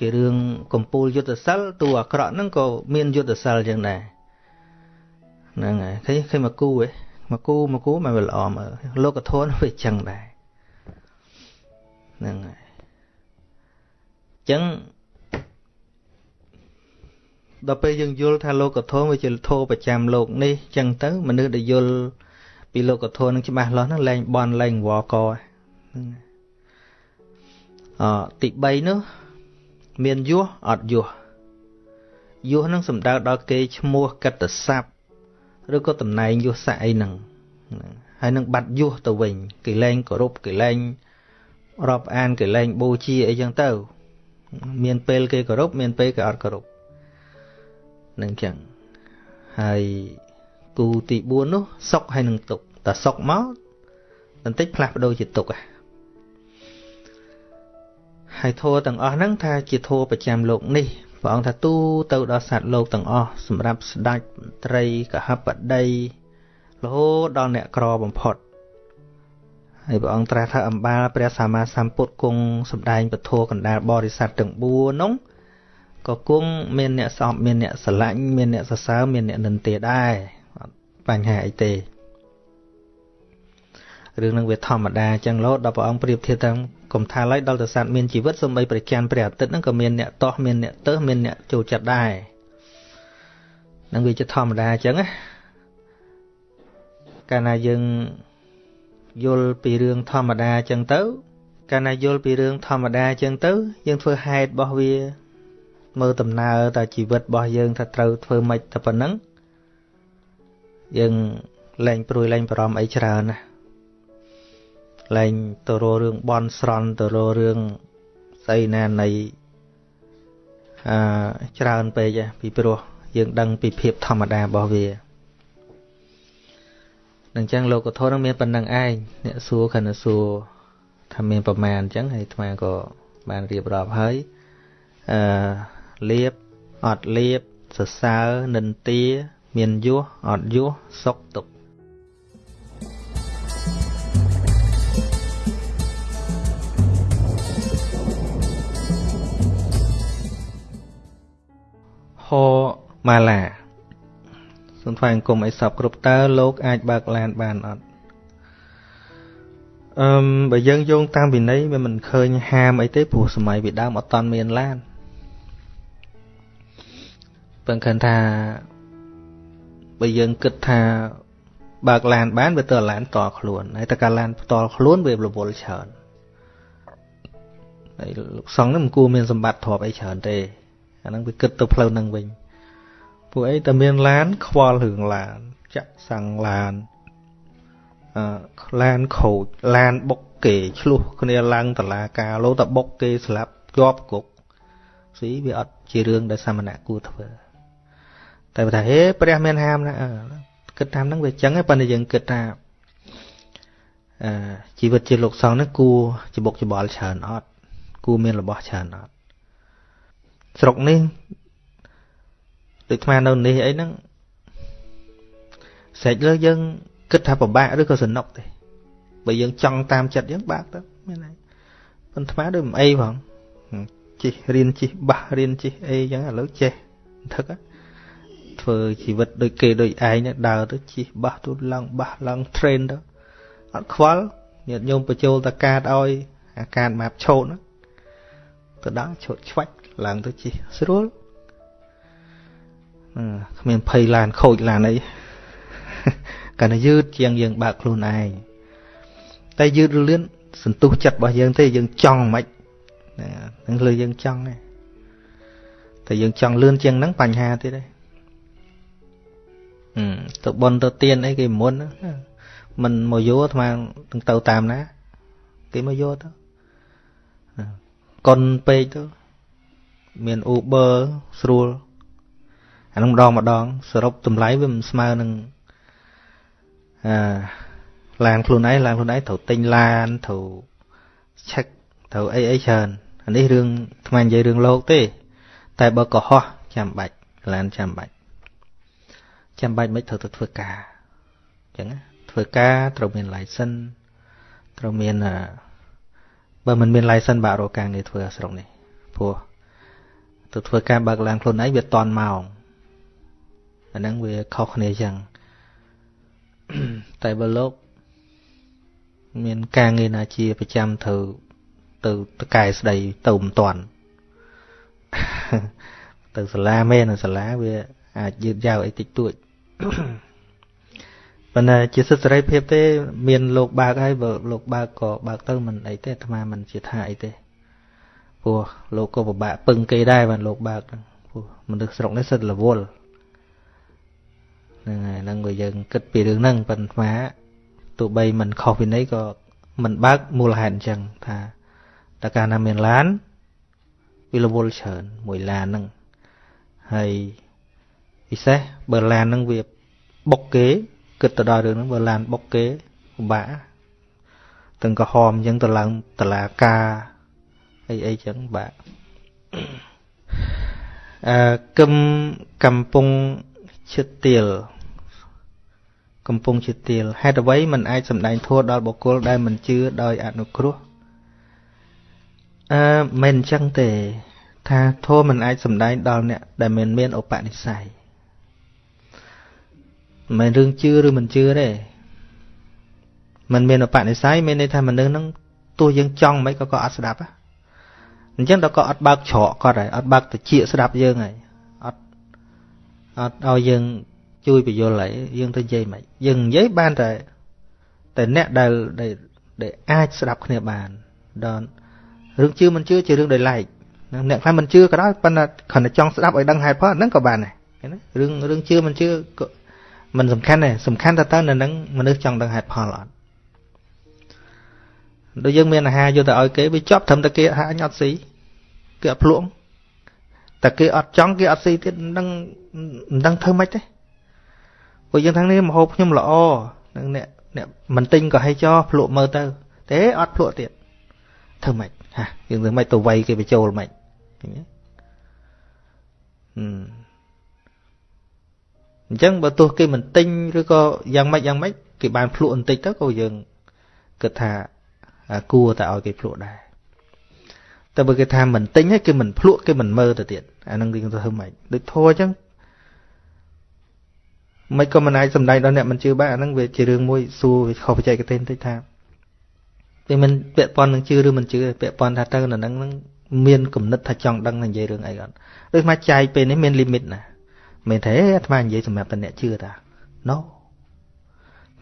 គេរឿងកំពូលយុទ្ធសិលតួអាក្រក់ហ្នឹងក៏មានយុទ្ធសិលចឹងដែរហ្នឹងហើយឃើញឃើញមកគូហ៎មកគូមកគូមកវាល្អមើលលោកធនវាចឹងដែរហ្នឹងហើយចឹងដល់ពេលយើងយល់ថាលោកធម៌វាជាធម៌ប្រចាំលោកនេះចឹងទៅមនុស្សដែលយល់ ពីលោកធម៌នឹងច្បាស់លាស់ហ្នឹងលែងបន់លែងវកហ្នឹងអទី3នោះមានយោះអត់យោះយោះនឹងសំដៅដល់គេឈ្មោះកត្តស័ព្ទឬក៏តំណែងយោះស័កអីហ្នឹងហើយនឹងបាត់យោះទៅវិញគេលែងគោរពគេលែងរាប់អានគេលែងបូជាអីចឹងទៅ មានពេលគេគោរពមានពេលគេអត់គោរពនឹងចឹងហើយ គូទី4នោះសុកហើយនឹងទុកតែសុកមកបន្តិចផ្លាស់ប្ដូរជាទុកហើយធัวទាំងអស់ហ្នឹងថាជាធัวប្រចាំលោកនេះព្រះអង្គថាទូទៅដល់សត្វលោកទាំងអស់សម្រាប់ស្ដេចត្រីកហបតីរហូតដល់អ្នកក្របំផុតហើយព្រះអង្គត្រាស់ថាអំបាលព្រះសម្មាសម្ពុទ្ធគង់សម្ដែងពធកណ្ដាលបរិស័ទទាំង4នោះក៏គង់មានអ្នកសោបមានអ្នកស្រឡាញ់មានអ្នកសរសើរមានអ្នកនិន្ទាដែរអត់ បញ្ហាអីទេរឿងនឹងវាធម្មតាចឹងលោដល់ព្រះអង្គប្រៀបធៀបទាំងកុំថាឡើយដល់តែសត្វមានជីវិតសូម្បីព្រះច័ន្ទព្រះអាទិត្យហ្នឹងក៏មានអ្នកតោះមានអ្នកទើសមានអ្នកចូលចិត្តដែរនឹងវាជាធម្មតាអញ្ចឹងណាកាលណាយើងយល់ពីរឿងធម្មតាអញ្ចឹងទៅកាលណាយល់ពីរឿងធម្មតាអញ្ចឹងទៅ យើងធ្វើហេតុរបស់វាមើលដំណើរតើជីវិតរបស់យើងថាត្រូវធ្វើម៉េចតែប៉ុណ្ណឹង យើងលែងព្រួយលែងបារម្ភអីច្រើនណាលែងទៅរករឿងបន់ស្រន់ទៅរករឿងស្អីណានៃអឺច្រើនពេកពីព្រោះយើងដឹងពីភាពធម្មតារបស់វានឹងចឹងលោកធម៌នឹងមានប៉ុណ្្នឹងឯងអ្នកសួរខណៈសួរថាមានប្រមាណអញ្ចឹងហើយអាត្មាក៏បានរៀបរាប់ហើយអឺលៀបអត់លៀបសរសើរនិន្ទា មានយោះអត់យោះសុខទុក្ខហម៉ាឡាសូមថ្វាយអង្គមឲ្យសពគ្រប់តើលោកអាចបើកឡានបានអត់អឺមបើយើងយោងតាមវិន័យវាមិនឃើញហាមអីទេព្រោះសម័យពីដើមអត់តាន់មានឡានប៉ុន្តែថា បើយើងគិតថាបើកឡានបានវាទៅឡានផ្ទាល់ខ្លួនហើយតែការឡានផ្ទាល់ខ្លួនវារវល់ច្រើនហើយលោកសង្ឃនេះមិនគួរមានសម្បត្តិទ្រព្យអីច្រើនទេអាហ្នឹងវាគិតទៅផ្លូវហ្នឹងវិញពួកអីតែមានឡានខ្វល់រឿងឡានចាក់សាំងឡានអឺឡានខូចឡានបុកគេឆ្លោះគ្នាឡើងតឡាការលោតបុកគេស្លាប់ជាប់គុកស៊ីវាអត់ជារឿងដែលសាមណៈគួរធ្វើ តែបើថាហេព្រះមានហាមណាគិតតាមហ្នឹងវាចឹងឯងប៉ុន្តែយើងគិតថាអឺជីវិតជាលោកសង្ឃនេះគួរច្បុកច្បល់ច្រើនអត់គួរមានរបស់ច្រើនអត់ស្រុកនេះដូចស្មាននៅនេះអីហ្នឹងស្រេចលើយើងគិតថាពិបាកឬក៏សនុកទេបើយើងចង់តាមចិត្តយើងបាក់ទៅមានហើយប៉ុន្តែដូចមិនអីផងជិះរៀនជិះបាសរៀនជិះអីចឹងឥឡូវចេះថឹក ធ្វើជីវិតដូចគេដូចឯងដើរទៅជិះបាសទូឡើងបាសឡើង train ទៅអត់ខ្វល់ញាតិញោមបញ្ចូលតកាតឲ្យអាការម៉ាប់ឆោតទៅដល់ឆោតឆ្វាច់ឡើងទៅជិះស្រួលគ្មានភ័យឡានខូចឡានអីកាលណាយឺតជាងយើងបើកខ្លួនឯងតែយឺតរលឿនសន្ទុះចិត្តរបស់យើងទេយើងចង់មិនហ្នឹងលើយើងចង់ទេតែយើងចង់លឿនជាងហ្នឹងបញ្ហាទៀតទេ ទៅបនទៅទៀនអីគេមុនមិនមកយោអាត្មានឹងទៅតាមណា គេមកយោទៅកុនពេកទៅមាន Uber ស្រួលអានឹងម្ដងម្ដងសរុបតម្លៃវាមិនស្មើនឹងអាឡានខ្លួនឯងឡានខ្លួនឯងត្រូវទិញឡានត្រូវឆែកត្រូវអីអីច្រើនអានេះរឿងថ្មនិយាយរឿងលោកទេ តែបើកុហកចាំបាច់ឡានចាំបាច់ ចាំបាច់មិនត្រូវទៅធ្វើការអញ្ចឹងធ្វើការត្រូវមាន license ត្រូវមានបើមិនមាន license បាក់រកការងារធ្វើស្រុកនេះព្រោះទៅធ្វើការបើកឡានខ្លួនឯងវាតន់ម៉ោងអាហ្នឹងវាខុសគ្នាចឹងតែបើលោក មានការងារណាជាប្រចាំត្រូវទៅតកែស្ដីទៅមិនតាន់ទៅសាលាមែនសាលាវាអាចយឺតយ៉ាវអីតិចតួច ប៉ុន្តែជាសិទ្ធិសេរីភាពទេ មានលោកបើកហើយបើលោកបើកក៏បើកទៅមិនអីទេអាត្មាមិនជាថាអីទេព្រោះលោកក៏ពិបាកពឹងគេដែរបានលោកបើកព្រោះមនុស្សស្រុកនេះសិទ្ធិរវល់ហ្នឹងហើយហ្នឹងបើយើងគិតពីរឿងហ្នឹងប៉ុន្តែទោះបីមិនខុសពីនេះក៏មិនបើកមូលហេតុអញ្ចឹងថាតើកាលណាមានឡានវារវល់ច្រើនមួយឡានហ្នឹងហើយ ពិសេសបើឡានហ្នឹងវាបុកគេគិតទៅដល់រឿងហ្នឹងបើឡានបុកគេពិបាកទាំងក្រហមអញ្ចឹងទៅឡើងតឡាការអីអីចឹងបាក់អឺគឹមកំពុងឈិតទៀលកំពុងជាទៀលហេតុអ្វីมันអាចសម្ដែងធัวដល់បុគ្គលដែលមិនជឿដោយអនុគ្រោះអឺមិនអញ្ចឹងទេ ថាធัวมันអាចសម្ដែងដល់អ្នកដែលមិនមានឧបនិស្ស័យ មិនមែនរឿងជឿឬមិនជឿទេมันមានឧបនិស្ស័យមានន័យថាមនុស្សហ្នឹងទោះយើងចង់មិនក៏ក៏អត់ស្ដាប់អញ្ចឹងដល់ក៏អត់បើកច្រកគាត់ហើយអត់បើកតិចស្ដាប់យើងហើយអត់អអត់ឲ្យយើងជួយបញ្យល់ហើយយើងទៅនិយាយមិនយើងនិយាយបានតែតែអ្នកដែលដែលអាចស្ដាប់គ្នាបានដល់រឿងជឿមិនជឿជារឿងដោយឡែកអ្នកខ្លះមិនជឿក៏ដោយប៉ុន្តែគ្រាន់តែចង់ស្ដាប់ឲ្យដឹងហេតុផលហ្នឹងក៏បានដែរឃើញទេរឿងរឿងជឿមិនជឿក៏ មិនសំខាន់ទេសំខាន់តែតើនៅនឹងមនុស្សចង់ដឹងហេតុផលអត់ដូចយើងមានអាហារយកទៅឲ្យគេវាជាប់ត្រឹមតែគេហាញអត់ស៊ីគេអត់ភ្លក់តែគេអត់ចង់គេអត់ស៊ីទៀតមិនដឹងមិនដឹងធ្វើម៉េចទេពួកយើងទាំងនេះមហូបខ្ញុំល្អនឹងអ្នកអ្នកមិនទិញក៏ឲ្យចោភ្លក់មើលទៅទេអត់ភ្លក់ទៀតធ្វើម៉េចហាយើងធ្វើម៉េចទៅវាយគេបញ្ចូលម៉េចឃើញទេ អញ្ចឹងបើទោះគេមិនទិញឬក៏យ៉ាងម៉េចយ៉ាងម៉េចគេបានភ្លក់បន្តិចទៅក៏យើងគិតថាគួរតែឲ្យគេភ្លក់ដែរតែបើគេថាមិនទិញហើយគេមិនភ្លក់គេមិនមើលទៅទៀតអានឹងយើងទៅធ្វើម៉េចដូចធัวអញ្ចឹងមិនក៏មិនអាចសំដែងដល់អ្នកមិនជឿបានអានឹងវាជារឿងមួយសួរវាខុសបច្ចេកទេសបន្តិចថាវាមិនពាក់ព័ន្ធនឹងជឿឬមិនជឿពាក់ព័ន្ធថាទៅនៅនឹងនឹងមានគំនិតថាចង់ដឹងនិយាយរឿងអីគាត់ដូចមកចាយពេលនេះមានលីមីតណា មិនទេអាត្មានិយាយសម្រាប់តែអ្នកជឿតា No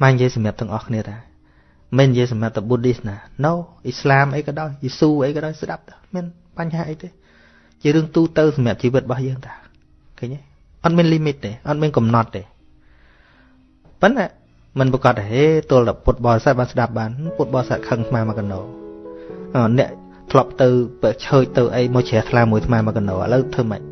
មកនិយាយសម្រាប់ទាំងអស់គ្នាតាមិននិយាយសម្រាប់តែ Buddhist ណា No អ៊ីស្លាមអីក៏ដោយយេស៊ូអីក៏ដោយស្ដាប់តាមានបញ្ហាអីទេជារឿងទូទៅសម្រាប់ជីវិតរបស់យើងតាឃើញទេអត់មាន limit ទេអត់មានកំណត់ទេប៉ុន្តែមិនប្រកាសថាហេទល់តែពុទ្ធបរិស័ទបានស្ដាប់បានពុទ្ធបរិស័ទខឹងស្មាមកណោអ្នកធ្លាប់ទៅបើឆើចទៅអីមកជ្រះថ្លាមួយស្មាមកណោឥឡូវធ្វើម៉េច